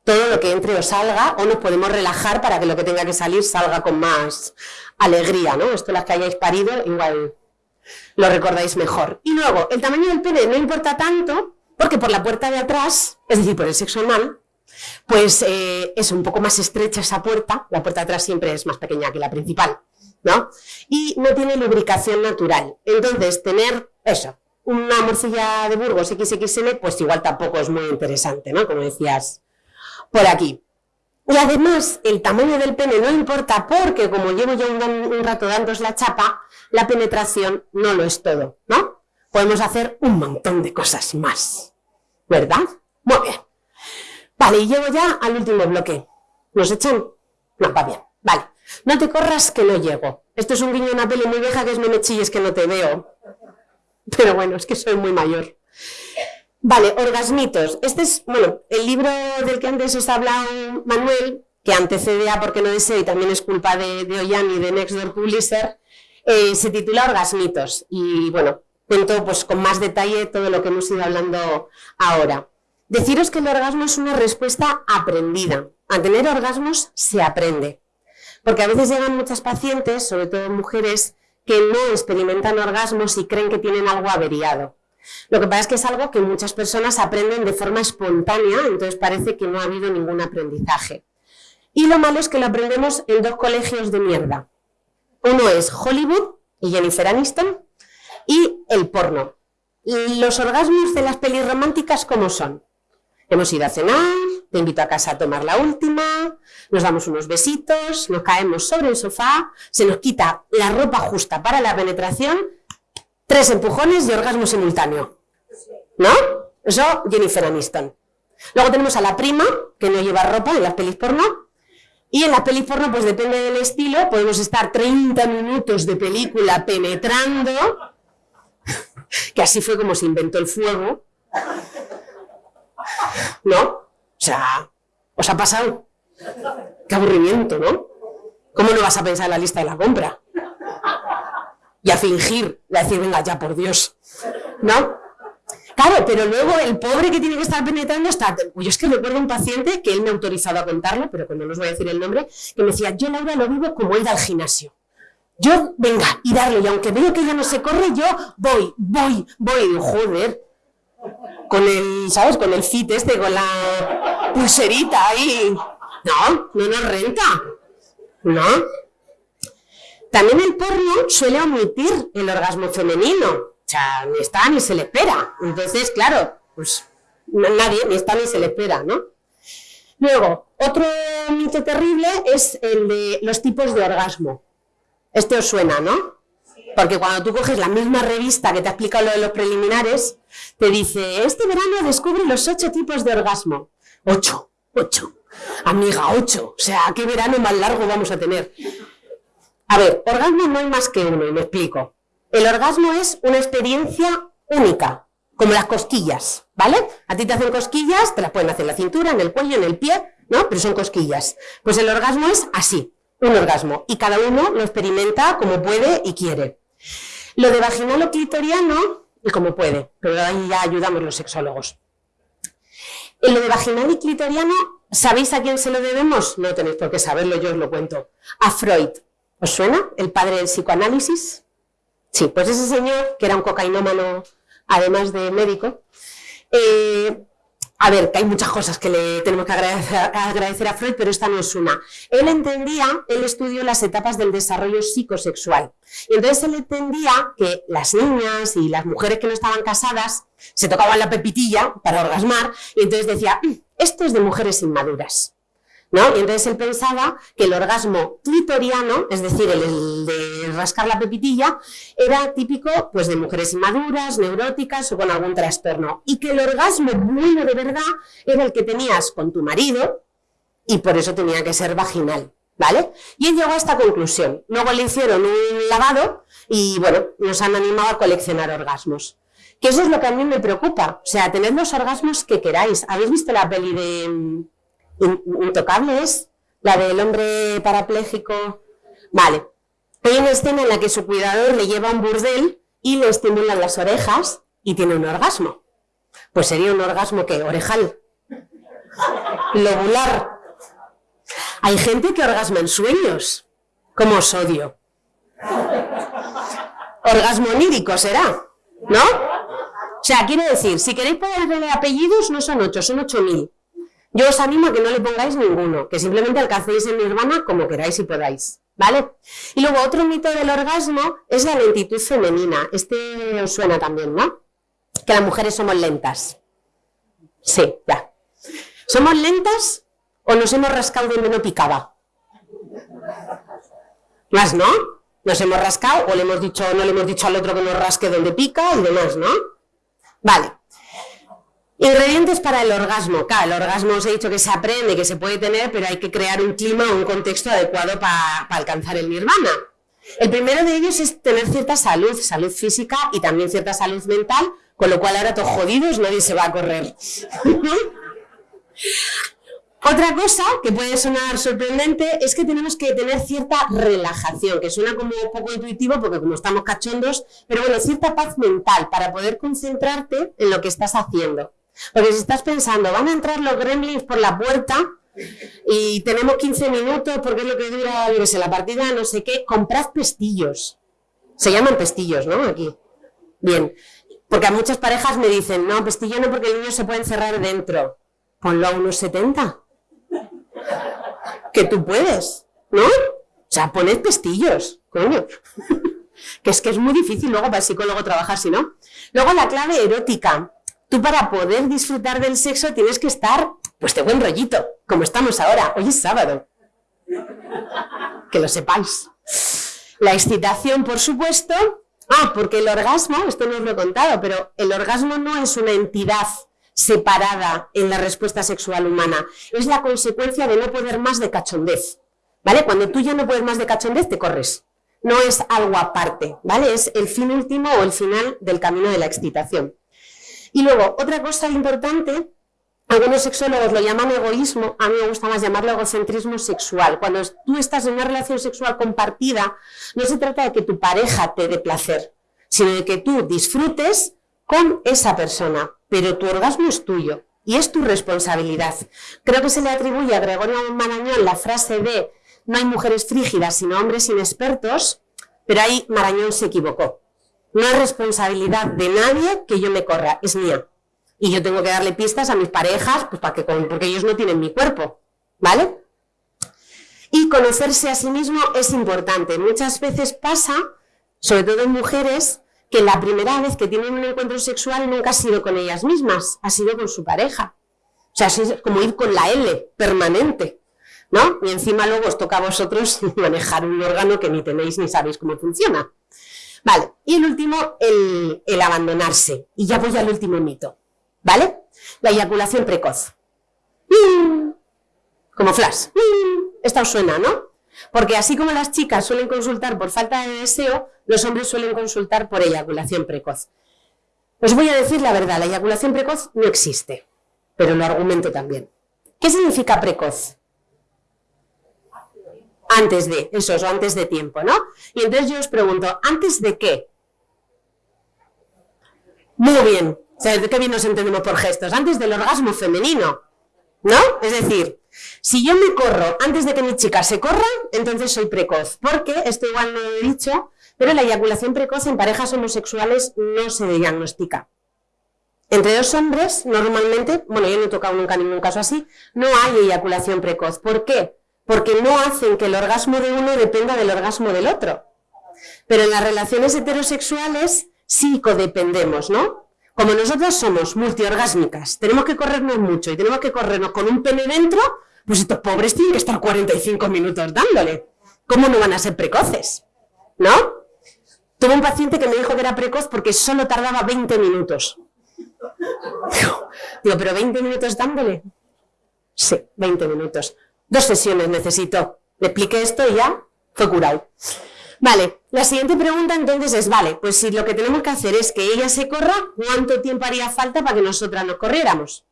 todo lo que entre o salga, o nos podemos relajar para que lo que tenga que salir salga con más alegría, ¿no? Esto las que hayáis parido, igual lo recordáis mejor. Y luego, el tamaño del pene no importa tanto, porque por la puerta de atrás, es decir, por el sexo anal, pues eh, es un poco más estrecha esa puerta, la puerta de atrás siempre es más pequeña que la principal, ¿no? Y no tiene lubricación natural. Entonces, tener eso, una morcilla de Burgos XXL, pues igual tampoco es muy interesante, ¿no? Como decías por aquí. Y además, el tamaño del pene no importa porque, como llevo ya un, rato dándos la chapa, la penetración no lo es todo, ¿no? Podemos hacer un montón de cosas más, ¿verdad? Muy bien. Vale, y llego ya al último bloque. ¿Nos echan? No, va bien. Vale. No te corras que no llego. Esto es un guiño de una peli muy vieja que es no me chilles que no te veo. Pero bueno, es que soy muy mayor. Vale, orgasmitos. Este es, bueno, el libro del que antes os ha hablado Manuel, que antecede a Porque no deseo y también es culpa de, de y de Nextdoor Publisher, eh, se titula Orgasmitos. Y bueno, cuento pues con más detalle todo lo que hemos ido hablando ahora. Deciros que el orgasmo es una respuesta aprendida. A tener orgasmos se aprende. Porque a veces llegan muchas pacientes, sobre todo mujeres, que no experimentan orgasmos y creen que tienen algo averiado. Lo que pasa es que es algo que muchas personas aprenden de forma espontánea, entonces parece que no ha habido ningún aprendizaje. Y lo malo es que lo aprendemos en dos colegios de mierda. Uno es Hollywood y Jennifer Aniston y el porno. Los orgasmos de las pelis románticas, ¿cómo son? Hemos ido a cenar, te invito a casa a tomar la última, nos damos unos besitos, nos caemos sobre el sofá, se nos quita la ropa justa para la penetración Tres empujones de orgasmo simultáneo. ¿No? Eso, Jennifer Aniston. Luego tenemos a la prima, que no lleva ropa en las pelis porno. Y en las pelis porno, pues depende del estilo, podemos estar 30 minutos de película penetrando, [LAUGHS] que así fue como se inventó el fuego. ¿No? O sea, ¿os ha pasado? Qué aburrimiento, ¿no? ¿Cómo no vas a pensar en la lista de la compra? Y a fingir, y a decir, venga, ya por Dios, ¿no? Claro, pero luego el pobre que tiene que estar penetrando está... Yo es que recuerdo un paciente que él me ha autorizado a contarlo, pero que no os voy a decir el nombre, que me decía, yo Laura lo vivo como ir al gimnasio. Yo, venga, y darle, y aunque veo que ella no se corre, yo voy, voy, voy, joder, con el, ¿sabes? Con el fit este, con la pulserita ahí. No, no nos renta. ¿No? También el porno suele omitir el orgasmo femenino. O sea, ni está ni se le espera. Entonces, claro, pues nadie ni está ni se le espera, ¿no? Luego, otro mito terrible es el de los tipos de orgasmo. Este os suena, ¿no? Porque cuando tú coges la misma revista que te ha explicado lo de los preliminares, te dice, este verano descubre los ocho tipos de orgasmo. Ocho, ocho. Amiga, ocho. O sea, ¿qué verano más largo vamos a tener? A ver, orgasmo no hay más que uno, y me explico. El orgasmo es una experiencia única, como las cosquillas, ¿vale? A ti te hacen cosquillas, te las pueden hacer en la cintura, en el cuello, en el pie, ¿no? Pero son cosquillas. Pues el orgasmo es así, un orgasmo, y cada uno lo experimenta como puede y quiere. Lo de vaginal o clitoriano, y como puede, pero ahí ya ayudamos los sexólogos. En lo de vaginal y clitoriano, ¿sabéis a quién se lo debemos? No tenéis por qué saberlo, yo os lo cuento. A Freud. ¿Os suena? El padre del psicoanálisis. Sí, pues ese señor, que era un cocainómano, además de médico, eh, a ver, que hay muchas cosas que le tenemos que agradecer, a Freud, pero esta no es una. Él entendía, él estudió las etapas del desarrollo psicosexual. Y entonces él entendía que las niñas y las mujeres que no estaban casadas se tocaban la pepitilla para orgasmar, y entonces decía, mm, esto es de mujeres inmaduras. ¿No? Y entonces él pensaba que el orgasmo clitoriano, es decir, el, de rascar la pepitilla, era típico pues, de mujeres inmaduras, neuróticas o con algún trastorno. Y que el orgasmo bueno de verdad era el que tenías con tu marido y por eso tenía que ser vaginal. ¿Vale? Y él llegó a esta conclusión. Luego le hicieron un lavado y, bueno, nos han animado a coleccionar orgasmos. Que eso es lo que a mí me preocupa. O sea, tener los orgasmos que queráis. ¿Habéis visto la peli de Intocable es la del hombre parapléjico. Vale. Hay una escena en la que su cuidador le lleva a un burdel y le estimulan las orejas y tiene un orgasmo. Pues sería un orgasmo que orejal. Lobular. Hay gente que orgasma en sueños, como sodio. Orgasmo onírico será, ¿no? O sea, quiero decir, si queréis ponerle apellidos, no son ocho, son ocho mil. Yo os animo a que no le pongáis ninguno, que simplemente alcancéis en nirvana como queráis y podáis. ¿Vale? Y luego otro mito del orgasmo es la lentitud femenina. Este os suena también, ¿no? Que las mujeres somos lentas. Sí, ya. ¿Somos lentas o nos hemos rascado donde no picaba? Más, ¿no? Nos hemos rascado o le hemos dicho, no le hemos dicho al otro que nos rasque donde pica y demás, ¿no? Vale. Ingredientes para el orgasmo. Claro, el orgasmo os he dicho que se aprende, que se puede tener, pero hay que crear un clima o un contexto adecuado para alcanzar el nirvana. El primero de ellos es tener cierta salud, salud física y también cierta salud mental, con lo cual ahora todos jodidos, nadie se va a correr. [LAUGHS] Otra cosa que puede sonar sorprendente es que tenemos que tener cierta relajación, que suena como un poco intuitivo porque como estamos cachondos, pero bueno, cierta paz mental para poder concentrarte en lo que estás haciendo. Porque si estás pensando, van a entrar los gremlins por la puerta y tenemos 15 minutos porque es lo que dura, yo sé, la partida, no sé qué, comprad pestillos. Se llaman pestillos, ¿no? Aquí. Bien. Porque a muchas parejas me dicen, no, pestillo no porque el niño se puede encerrar dentro. Ponlo a unos 70. Que tú puedes, ¿no? O sea, poned pestillos, coño. [LAUGHS] que es que es muy difícil luego para el psicólogo trabajar si no. Luego la clave erótica. Tú para poder disfrutar del sexo tienes que estar, pues de buen rollito, como estamos ahora. Hoy es sábado. Que lo sepáis. La excitación, por supuesto. Ah, porque el orgasmo, esto no os lo he contado, pero el orgasmo no es una entidad separada en la respuesta sexual humana. Es la consecuencia de no poder más de cachondez. ¿Vale? Cuando tú ya no puedes más de cachondez, te corres. No es algo aparte, ¿vale? Es el fin último o el final del camino de la excitación. Y luego, otra cosa importante, algunos sexólogos lo llaman egoísmo, a mí me gusta más llamarlo egocentrismo sexual. Cuando tú estás en una relación sexual compartida, no se trata de que tu pareja te dé placer, sino de que tú disfrutes con esa persona, pero tu orgasmo es tuyo y es tu responsabilidad. Creo que se le atribuye a Gregorio Marañón la frase de no hay mujeres frígidas, sino hombres inexpertos, pero ahí Marañón se equivocó. No es responsabilidad de nadie que yo me corra, es mía. Y yo tengo que darle pistas a mis parejas, pues para que, porque ellos no tienen mi cuerpo, ¿vale? Y conocerse a sí mismo es importante. Muchas veces pasa, sobre todo en mujeres, que la primera vez que tienen un encuentro sexual nunca ha sido con ellas mismas, ha sido con su pareja. O sea, es como ir con la L permanente, ¿no? Y encima luego os toca a vosotros [LAUGHS] manejar un órgano que ni tenéis ni sabéis cómo funciona. Vale, y el último, el, abandonarse. Y ya voy al último mito, ¿vale? La eyaculación precoz. ¡Mm! Como flash. ¡Mm! Esta os suena, ¿no? Porque así como las chicas suelen consultar por falta de deseo, los hombres suelen consultar por eyaculación precoz. Os voy a decir la verdad, la eyaculación precoz no existe, pero lo argumento también. ¿Qué significa precoz? Antes de, eso es, antes de tiempo, ¿no? Y entonces yo os pregunto, ¿antes de qué? Muy bien, o sea, qué bien nos entendemos por gestos, antes del orgasmo femenino, ¿no? Es decir, si yo me corro antes de que mi chica se corra, entonces soy precoz, porque, esto igual no lo he dicho, pero la eyaculación precoz en parejas homosexuales no se diagnostica. Entre dos hombres, normalmente, bueno, yo no he tocado nunca ningún caso así, no hay eyaculación precoz. ¿Por qué? Porque no hacen que el orgasmo de uno dependa del orgasmo del otro. Pero en las relaciones heterosexuales sí codependemos, ¿no? Como nosotras somos multiorgásmicas, tenemos que corrernos mucho y tenemos que corrernos con un pene dentro, pues estos pobres tienen que estar 45 minutos dándole. ¿Cómo no van a ser precoces? ¿No? Tuve un paciente que me dijo que era precoz porque solo tardaba 20 minutos. Digo, ¿pero 20 minutos dándole? Sí, 20 minutos. Dos sesiones necesito. Le expliqué esto y ya fue curado. Vale, la siguiente pregunta entonces es, vale, pues si lo que tenemos que hacer es que ella se corra, ¿cuánto tiempo haría falta para que nosotras nos corriéramos?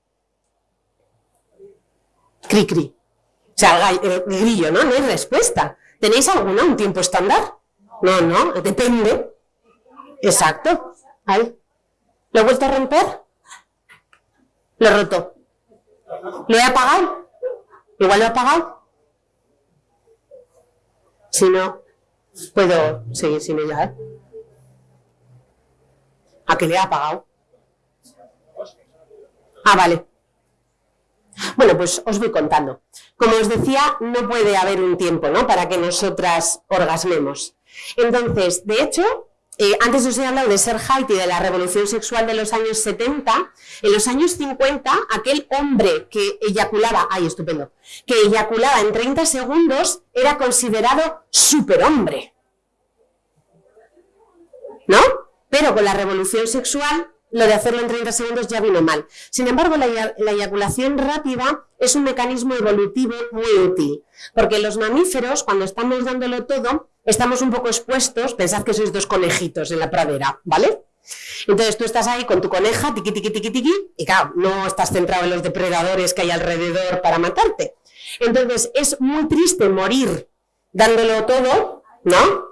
Cri, cri. O sea, el grillo, ¿no? No hay respuesta. ¿Tenéis alguna, un tiempo estándar? No, no, depende. Exacto. Ahí. ¿Lo he vuelto a romper? Lo he roto. ¿Lo he apagado? ¿Igual lo apagado? Si no, puedo seguir sin ella, ¿eh? ¿A qué le he apagado? Ah, vale. Bueno, pues os voy contando. Como os decía, no puede haber un tiempo ¿no? para que nosotras orgasmemos. Entonces, de hecho, eh, antes os he hablado de Sergeit y de la revolución sexual de los años 70. En los años 50, aquel hombre que eyaculaba, ay, estupendo, que eyaculaba en 30 segundos era considerado superhombre. ¿No? Pero con la revolución sexual lo de hacerlo en 30 segundos ya vino mal. Sin embargo, la, eyaculación rápida es un mecanismo evolutivo muy útil, porque los mamíferos, cuando estamos dándolo todo, estamos un poco expuestos, pensad que sois dos conejitos en la pradera, ¿vale? Entonces tú estás ahí con tu coneja, tiqui, tiqui, tiqui, tiqui, y claro, no estás centrado en los depredadores que hay alrededor para matarte. Entonces es muy triste morir dándolo todo, ¿no?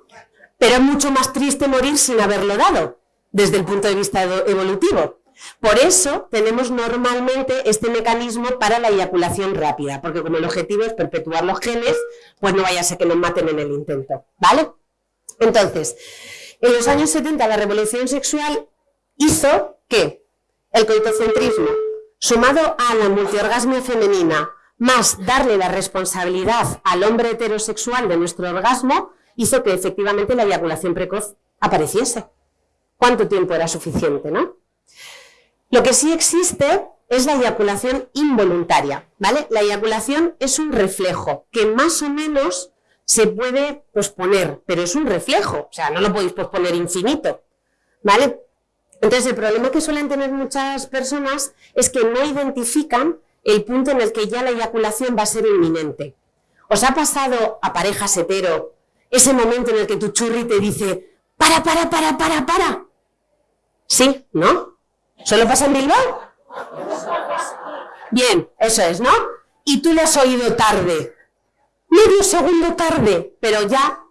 Pero es mucho más triste morir sin haberlo dado desde el punto de vista evolutivo. Por eso tenemos normalmente este mecanismo para la eyaculación rápida, porque como el objetivo es perpetuar los genes, pues no vaya a ser que nos maten en el intento, ¿vale? Entonces, en los años 70 la revolución sexual hizo que el coitocentrismo, sumado a la multiorgasmia femenina, más darle la responsabilidad al hombre heterosexual de nuestro orgasmo, hizo que efectivamente la eyaculación precoz apareciese cuánto tiempo era suficiente, ¿no? Lo que sí existe es la eyaculación involuntaria, ¿vale? La eyaculación es un reflejo que más o menos se puede posponer, pero es un reflejo, o sea, no lo podéis posponer infinito, ¿vale? Entonces, el problema que suelen tener muchas personas es que no identifican el punto en el que ya la eyaculación va a ser inminente. ¿Os ha pasado a parejas hetero ese momento en el que tu churri te dice, para, para, para, para, para? Sí, ¿no? ¿Solo pasa en Bilbao? Bien, eso es, ¿no? Y tú le has oído tarde, medio segundo tarde, pero ya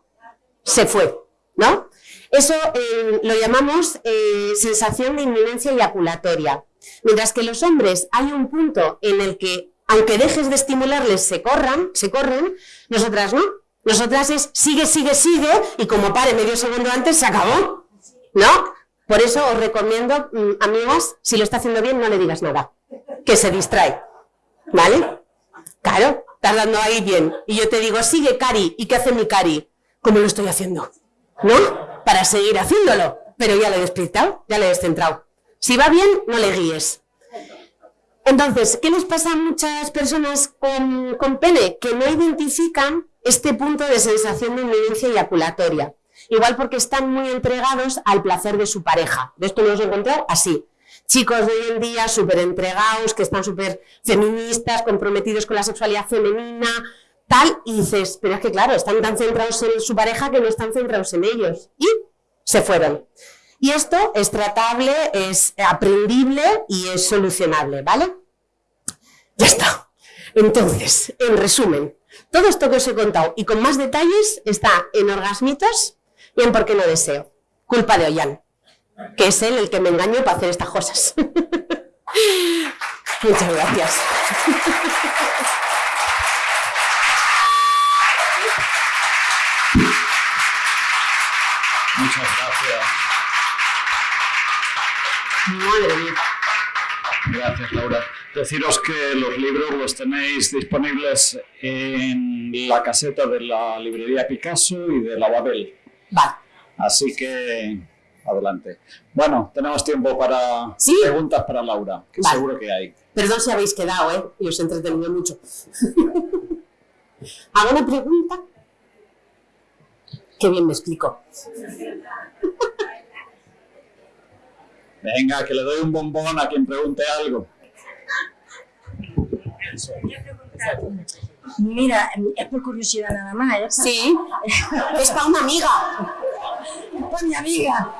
se fue, ¿no? Eso eh, lo llamamos eh, sensación de inminencia eyaculatoria. Mientras que los hombres hay un punto en el que, aunque dejes de estimularles, se corran, se corren, nosotras no. Nosotras es sigue, sigue, sigue, y como pare medio segundo antes, se acabó, ¿no? Por eso os recomiendo, mm, amigas, si lo está haciendo bien, no le digas nada, que se distrae, ¿vale? Claro, estás dando ahí bien. Y yo te digo, sigue Cari, ¿y qué hace mi Cari? ¿Cómo lo estoy haciendo? ¿No? Para seguir haciéndolo. Pero ya le he despistado, ya le he descentrado. Si va bien, no le guíes. Entonces, ¿qué les pasa a muchas personas con, con pene? Que no identifican este punto de sensación de inminencia eyaculatoria. Igual porque están muy entregados al placer de su pareja. De esto lo hemos encontrado así. Chicos de hoy en día súper entregados, que están súper feministas, comprometidos con la sexualidad femenina, tal, y dices, pero es que claro, están tan centrados en su pareja que no están centrados en ellos. Y se fueron. Y esto es tratable, es aprendible y es solucionable, ¿vale? Ya está. Entonces, en resumen, todo esto que os he contado y con más detalles está en Orgasmitos Bien, ¿por qué no deseo. Culpa de Ollán, que es él el que me engañó para hacer estas cosas. [LAUGHS] Muchas gracias. Muchas gracias. Madre mía. Gracias, Laura. Deciros que los libros los tenéis disponibles en la caseta de la librería Picasso y de la Babel. Vale. Así que adelante. Bueno, tenemos tiempo para preguntas para Laura, que seguro que hay. Perdón si habéis quedado, ¿eh? Y os he entretenido mucho. [LAUGHS] ¿Hago una pregunta? Qué bien me explico. Venga, que le doy un bombón a quien pregunte algo. Mira, es por curiosidad nada más. ¿eh? Sí, es para una amiga. Es para mi amiga.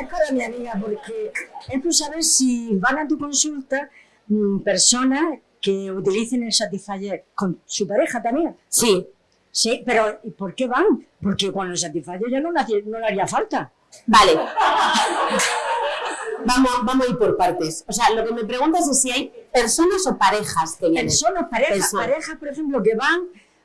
Es para mi amiga porque es por saber si van a tu consulta mm, personas que utilicen el Satisfyer con su pareja también. Sí. Sí, pero ¿por qué van? Porque con el Satisfyer ya no, no le haría falta. Vale. Vamos, vamos a ir por partes. O sea, lo que me preguntas es si hay personas o parejas que vienen. Personas, parejas, Personas. parejas, por ejemplo, que van,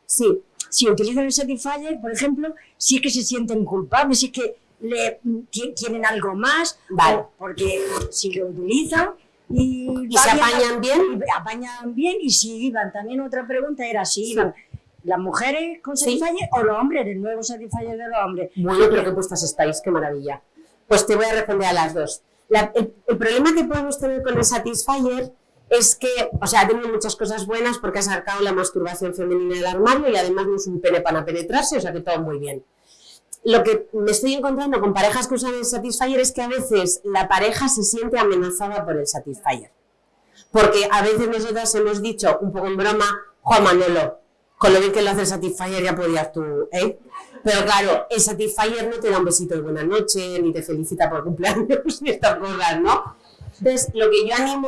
Sí, si utilizan el Satisfyer, por ejemplo, si es que se sienten culpables, si es que le, ti- tienen algo más, Vale. o porque si lo utilizan y, ¿Y va se apañan bien? y apañan bien y si iban, también otra pregunta era si iban las mujeres con Sí. Satisfyer o los hombres, el nuevo Satisfyer de los hombres. Bueno, pero qué puestas estáis, qué maravilla. Pues te voy a responder a las dos. El problema que podemos tener con el Satisfyer es que, o sea, ha tenido muchas cosas buenas porque ha sacado la masturbación femenina del armario y además no es un pene para penetrarse, o sea que todo muy bien. Lo que me estoy encontrando con parejas que usan el Satisfyer es que a veces la pareja se siente amenazada por el Satisfyer. Porque a veces nosotras hemos dicho, un poco en broma, Juan Manolo, con lo bien que lo hace Satisfyer ya podías tú, ¿eh? Pero claro, el Satisfyer no te da un besito de buena noche, ni te felicita por cumpleaños, [LAUGHS] ni estas cosas, ¿no? Entonces, lo que yo animo,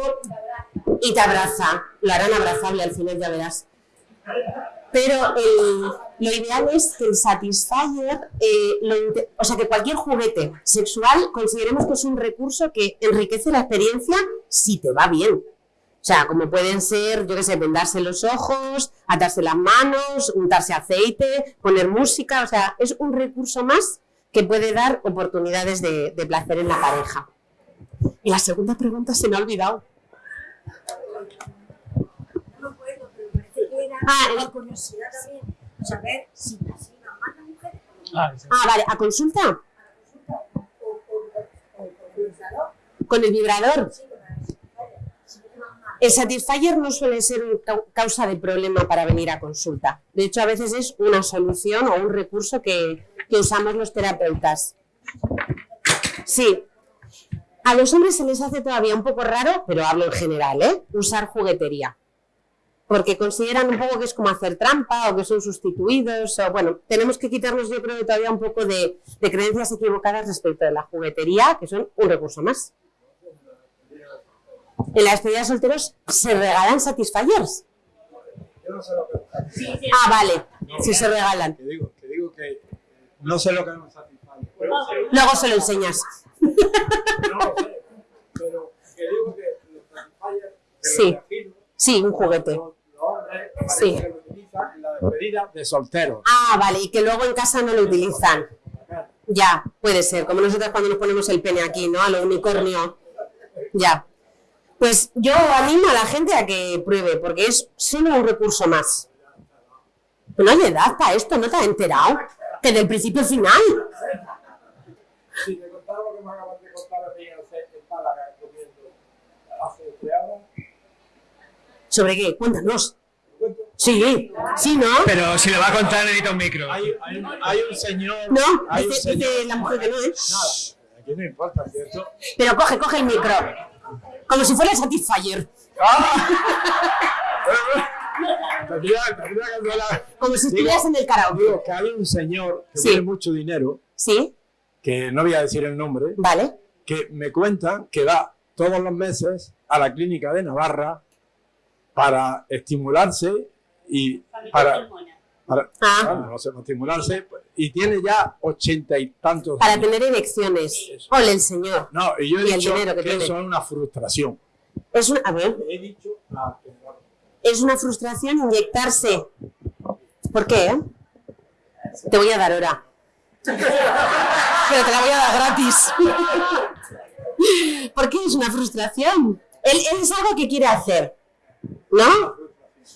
y te abraza, lo harán abrazable al final, ya verás. Pero lo ideal es que el Satisfyer, eh, o sea, que cualquier juguete sexual consideremos que es un recurso que enriquece la experiencia si te va bien. O sea, como pueden ser, yo qué sé, vendarse los ojos, atarse las manos, untarse aceite, poner música, o sea, es un recurso más que puede dar oportunidades de, de placer en la pareja. Y la segunda pregunta se me ha olvidado. No puedo, pero parece que era Ah, curiosidad también, saber si más mujeres Ah, sí. Ah, vale, ¿a consulta? Con el vibrador. El Satisfyer no suele ser causa de problema para venir a consulta. De hecho, a veces es una solución o un recurso que, usamos los terapeutas. Sí. A los hombres se les hace todavía un poco raro, pero hablo en general, ¿eh? Usar juguetería. Porque consideran un poco que es como hacer trampa o que son sustituidos. O, bueno, tenemos que quitarnos, yo creo, todavía un poco de, de creencias equivocadas respecto de la juguetería, que son un recurso más. En la despedida de solteros se regalan Satisfyers. Yo no sé lo que Ah, vale, si se regalan. que digo, que digo que no sé lo que me satisface. Luego se lo enseñas. No lo sé, pero que digo que los Sí. Sí, un juguete. los, los hombres parece Sí. que lo utilizan en la despedida de solteros. Ah, vale, y que luego en casa no lo utilizan. Ya, puede ser, como nosotros cuando nos ponemos el pene aquí, ¿no? A lo unicornio. Ya. Pues yo animo a la gente a que pruebe, porque es solo un recurso más. No hay edad para esto, ¿no te has enterado? Que del principio al final. Si te contara lo que me acabas de contar a mí en Málaga comiendo hace ¿Sobre qué? Cuéntanos. Sí, sí, ¿no? Pero si lo va a contar, necesita un micro. Hay, hay, un- hay un señor. No, hay un dice, señor. dice la mujer que no, ¿eh? Nada, aquí no importa, ¿cierto? Pero coge, coge el micro. Como si fuera el Satisfyer. [LAUGHS] Hablar. Como si Digo- estuvieras en el karaoke. Digo que hay un señor que Sí. tiene mucho dinero, Sí, que no voy a decir el nombre, vale. que me cuenta que va todos los meses a la clínica de Navarra para estimularse y para, para Ah. bueno, no sé, para estimularse pues, y tiene ya ochenta y tantos Para años. tener erecciones. Ole el señor. No, y yo he y dicho dinero que que, tiene. eso es una frustración. Es una, a ver, He dicho a que no. es una frustración inyectarse. ¿Por qué? eh? Te voy a dar hora. Pero te la voy a dar gratis. [LAUGHS] ¿Por qué es una frustración? Él, él es algo que quiere hacer. ¿No?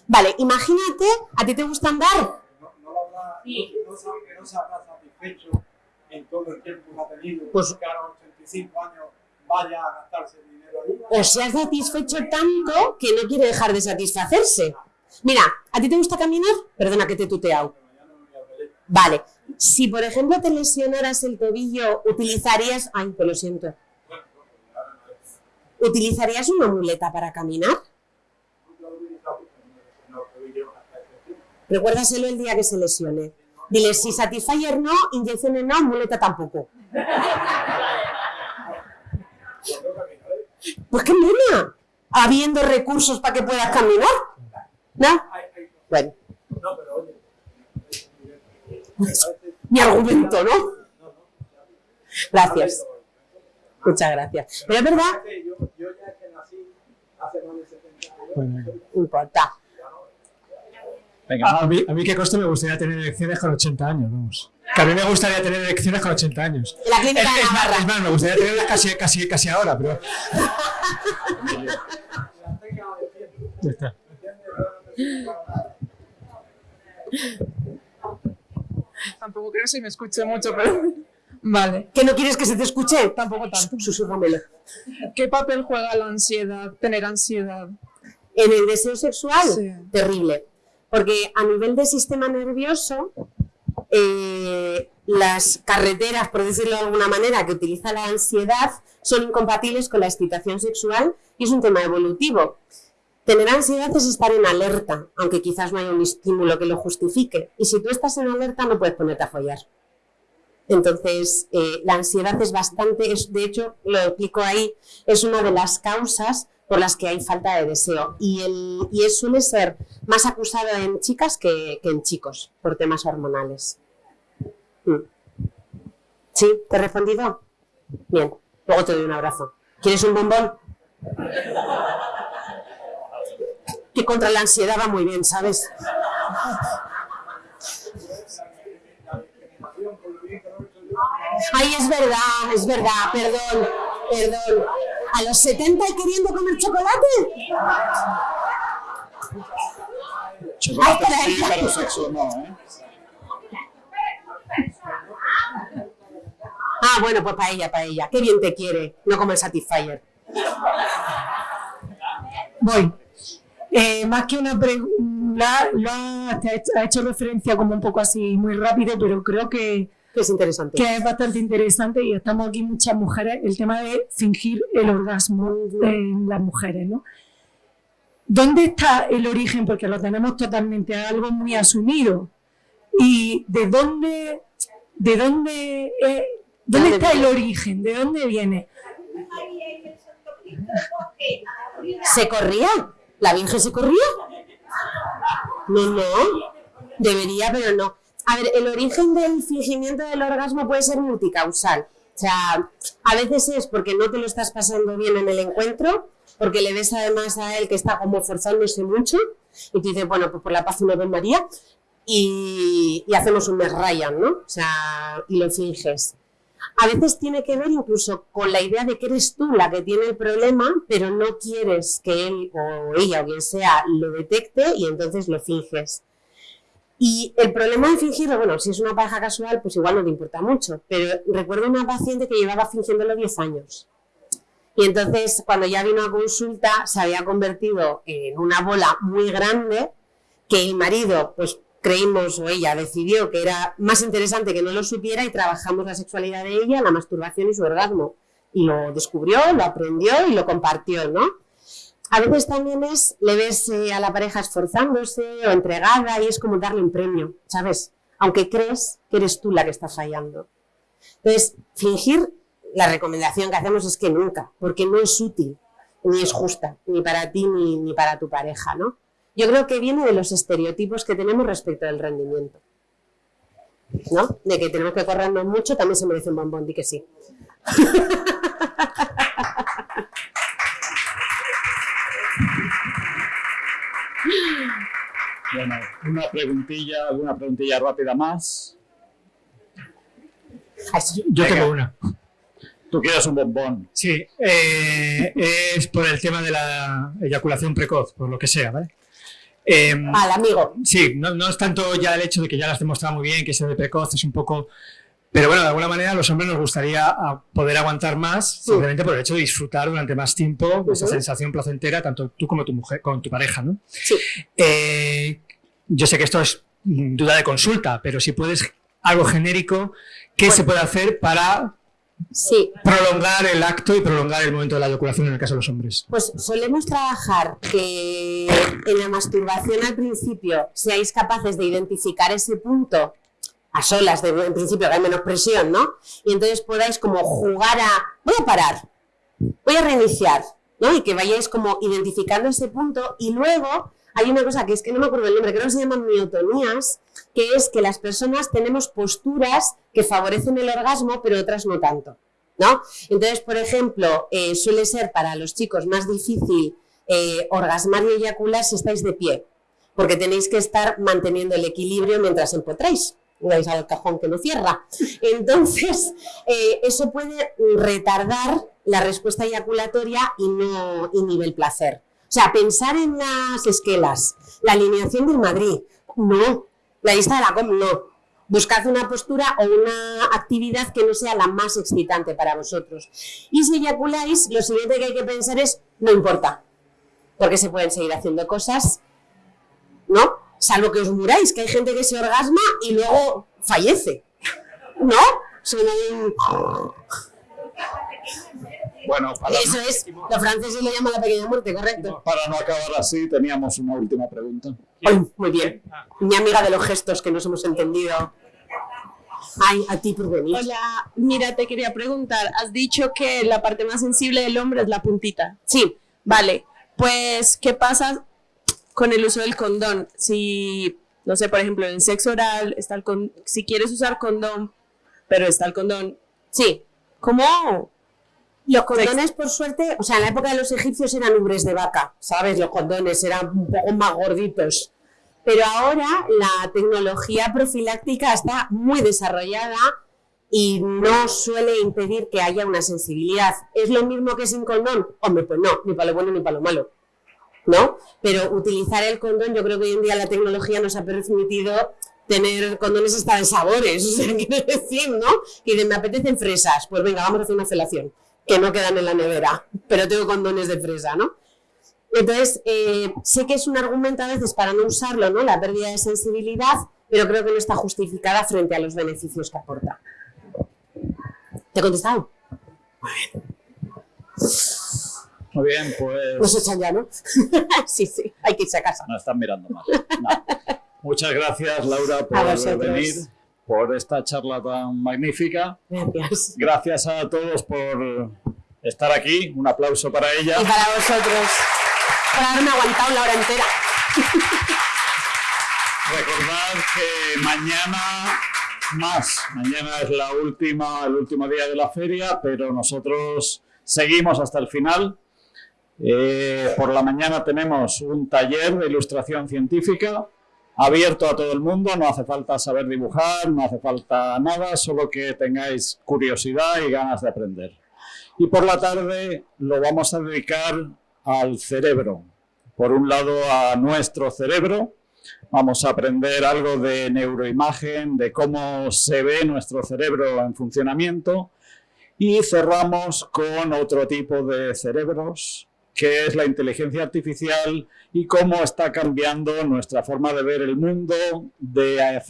Vale, imagínate, ¿a ti te gusta andar? No, no, habrá, no, se, habrá satisfecho en todo el tiempo que ha tenido, Pues- que a los 85 años vaya a gastarse el dinero ahí. O se ha satisfecho tanto que no quiere dejar de satisfacerse. Mira, ¿a ti te gusta caminar? Perdona que te he tuteado. Vale. Si, por ejemplo, te lesionaras el tobillo, utilizarías... Ay, pues lo siento. ¿Utilizarías una muleta para caminar? Recuérdaselo el día que se lesione. Dile, si Satisfyer no, inyecciones no, muleta tampoco. Pues qué mona. Habiendo recursos para que puedas caminar. ¿No? Bueno, No, pero oye, mi argumento, ¿no? Gracias. Muchas gracias. Pero es verdad. Yo, ya que nací hace más de 70 años. Bueno, no importa. Venga. A, mí, a mí qué costo me gustaría tener elecciones con 80 años, vamos. Que a mí me gustaría tener elecciones con 80 años. La clínica es, de es más, Navarra. es más, me gustaría tenerlas casi, casi, casi ahora, pero... Ya está. Tampoco creo que se me escuche mucho, pero... [LAUGHS] Vale, ¿Que no quieres que se te escuche? tampoco tanto. ¿Qué papel juega la ansiedad, tener ansiedad? En el deseo sexual, Sí. terrible. Porque a nivel de sistema nervioso, eh, las carreteras, por decirlo de alguna manera, que utiliza la ansiedad son incompatibles con la excitación sexual y es un tema evolutivo. Tener ansiedad es estar en alerta, aunque quizás no haya un estímulo que lo justifique. Y si tú estás en alerta, no puedes ponerte a follar. Entonces, eh, la ansiedad es bastante, es, de hecho, lo explico ahí, es una de las causas por las que hay falta de deseo. Y, el, y es, suele ser más acusado en chicas que, que en chicos, por temas hormonales. Mm. ¿Sí? ¿Te he respondido? Bien, luego te doy un abrazo. ¿Quieres un bombón? Que contra la ansiedad va muy bien, ¿sabes? Ay, es verdad, es verdad, perdón, perdón. ¿A los 70 y queriendo comer chocolate? Chocolate Ay, sí, pero sexo no, ¿eh? Ah, bueno, pues para ella, para ella. Qué bien te quiere, no como el Satisfyer. Voy. Eh, más que una pregunta, lo ha, te ha hecho, referencia como un poco así muy rápido, pero creo Que es interesante. que es bastante interesante y estamos aquí muchas mujeres, el tema de fingir el orgasmo en las mujeres, ¿no? ¿Dónde está el origen? Porque lo tenemos totalmente algo muy asumido. ¿Y de dónde, de dónde, eh, dónde está el origen? ¿De dónde viene? ¿Se corría? ¿La Virgen se corría? No, no. Debería, pero no. A ver, el origen del fingimiento del orgasmo puede ser multicausal. O sea, a veces es porque no te lo estás pasando bien en el encuentro, porque le ves además a él que está como forzándose mucho, y tú dices, bueno, pues por la paz una vez María, y, y hacemos un mes Ryan, ¿no? O sea, y lo finges. A veces tiene que ver incluso con la idea de que eres tú la que tiene el problema, pero no quieres que él o ella o quien sea lo detecte y entonces lo finges. Y el problema de fingirlo, bueno, si es una pareja casual, pues igual no te importa mucho, pero recuerdo una paciente que llevaba fingiéndolo 10 años. Y entonces, cuando ya vino a consulta, se había convertido en una bola muy grande que el marido, pues creímos o ella decidió que era más interesante que no lo supiera y trabajamos la sexualidad de ella, la masturbación y su orgasmo. Y lo descubrió, lo aprendió y lo compartió, ¿no? A veces también es, le ves eh, a la pareja esforzándose o entregada y es como darle un premio, ¿sabes? Aunque crees que eres tú la que está fallando. Entonces, fingir, la recomendación que hacemos es que nunca, porque no es útil, ni es justa, ni para ti ni, ni para tu pareja, ¿no? Yo creo que viene de los estereotipos que tenemos respecto del rendimiento. ¿No? De que tenemos que corrernos mucho, también se merece un bombón, di que sí. [LAUGHS] Bueno, una preguntilla, alguna preguntilla rápida más. Yo Venga. tengo una. Tú quieres un bombón. Sí, eh, es por el tema de la eyaculación precoz, por lo que sea, ¿vale? Eh, Al amigo. sí, no, no es tanto ya el hecho de que ya lo has demostrado muy bien, que eso de precoz es un poco... Pero bueno, de alguna manera a los hombres nos gustaría a, poder aguantar más, simplemente por el hecho de disfrutar durante más tiempo de esa sensación placentera, tanto tú como tu mujer, con tu pareja, ¿no? Sí. Eh, yo sé que esto es duda de consulta, pero si puedes algo genérico, ¿qué Bueno. se puede hacer para Sí, prolongar el acto y prolongar el momento de la eyaculación en el caso de los hombres? Pues solemos trabajar que en la masturbación al principio seáis capaces de identificar ese punto a solas, de, en principio que hay menos presión, ¿no? Y entonces podáis como jugar a, voy a parar, voy a reiniciar, ¿no? Y que vayáis como identificando ese punto y luego hay una cosa que es que no me acuerdo el nombre, creo que se llaman miotonías, que es que las personas tenemos posturas que favorecen el orgasmo, pero otras no tanto. ¿no? Entonces, por ejemplo, eh, suele ser para los chicos más difícil eh, orgasmar y eyacular si estáis de pie, porque tenéis que estar manteniendo el equilibrio mientras empotráis vais al cajón que lo cierra. Entonces, eh, eso puede retardar la respuesta eyaculatoria y no inhibe el placer. O sea, pensar en las esquelas, la alineación del Madrid, no. La lista de la com, no. Buscad una postura o una actividad que no sea la más excitante para vosotros. Y si eyaculáis, lo siguiente que hay que pensar es, no importa, porque se pueden seguir haciendo cosas, ¿no? Salvo que os muráis, que hay gente que se orgasma y luego fallece, ¿no? Bueno, para Eso es, los franceses le llaman la pequeña muerte, correcto. Para no acabar así, teníamos una última pregunta. muy bien. Mi amiga de los gestos que nos hemos entendido. Ay, a ti por venir. Hola, mira, te quería preguntar, has dicho que la parte más sensible del hombre es la puntita. Sí. Vale, pues, ¿qué pasa con el uso del condón? Si, no sé, por ejemplo, en el sexo oral, está el con si quieres usar condón, pero está el condón. Sí. ¿Cómo? Los condones, por suerte, o sea, en la época de los egipcios eran ubres de vaca, ¿sabes? Los condones eran un poco más gorditos. Pero ahora la tecnología profiláctica está muy desarrollada y no suele impedir que haya una sensibilidad. ¿Es lo mismo que sin condón? Hombre, pues no, ni para lo bueno ni para lo malo. ¿No? Pero utilizar el condón, yo creo que hoy en día la tecnología nos ha permitido tener condones hasta de sabores, [LAUGHS] o sea, quiere decir, ¿no? Que me apetecen fresas, pues venga, vamos a hacer una felación que no quedan en la nevera, pero tengo condones de fresa, ¿no? Entonces, eh, sé que es un argumento a veces para no usarlo, ¿no? La pérdida de sensibilidad, pero creo que no está justificada frente a los beneficios que aporta. ¿Te he contestado? Muy bien. Muy bien, pues... Pues echan ya, ¿no? [LAUGHS] sí, sí, hay que irse a casa. No están mirando mal. No. Muchas gracias, Laura, por venir por esta charla tan magnífica. Gracias. Gracias a todos por estar aquí. Un aplauso para ella. Y para vosotros, por haberme aguantado la hora entera. Recordad que mañana más. Mañana es la última, el último día de la feria, pero nosotros seguimos hasta el final. Eh, por la mañana tenemos un taller de ilustración científica abierto a todo el mundo, no hace falta saber dibujar, no hace falta nada, solo que tengáis curiosidad y ganas de aprender. Y por la tarde lo vamos a dedicar al cerebro. Por un lado a nuestro cerebro, vamos a aprender algo de neuroimagen, de cómo se ve nuestro cerebro en funcionamiento y cerramos con otro tipo de cerebros, que es la inteligencia artificial y cómo está cambiando nuestra forma de ver el mundo, de, eh,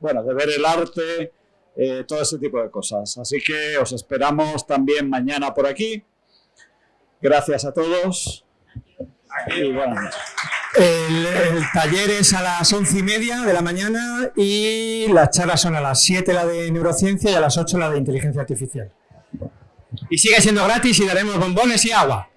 bueno, de ver el arte, eh, todo ese tipo de cosas. Así que os esperamos también mañana por aquí. Gracias a todos. el, el, taller es a las once y media de la mañana y las charlas son a las 7 la de neurociencia y a las 8 la de inteligencia artificial. Y sigue siendo gratis y daremos bombones y agua.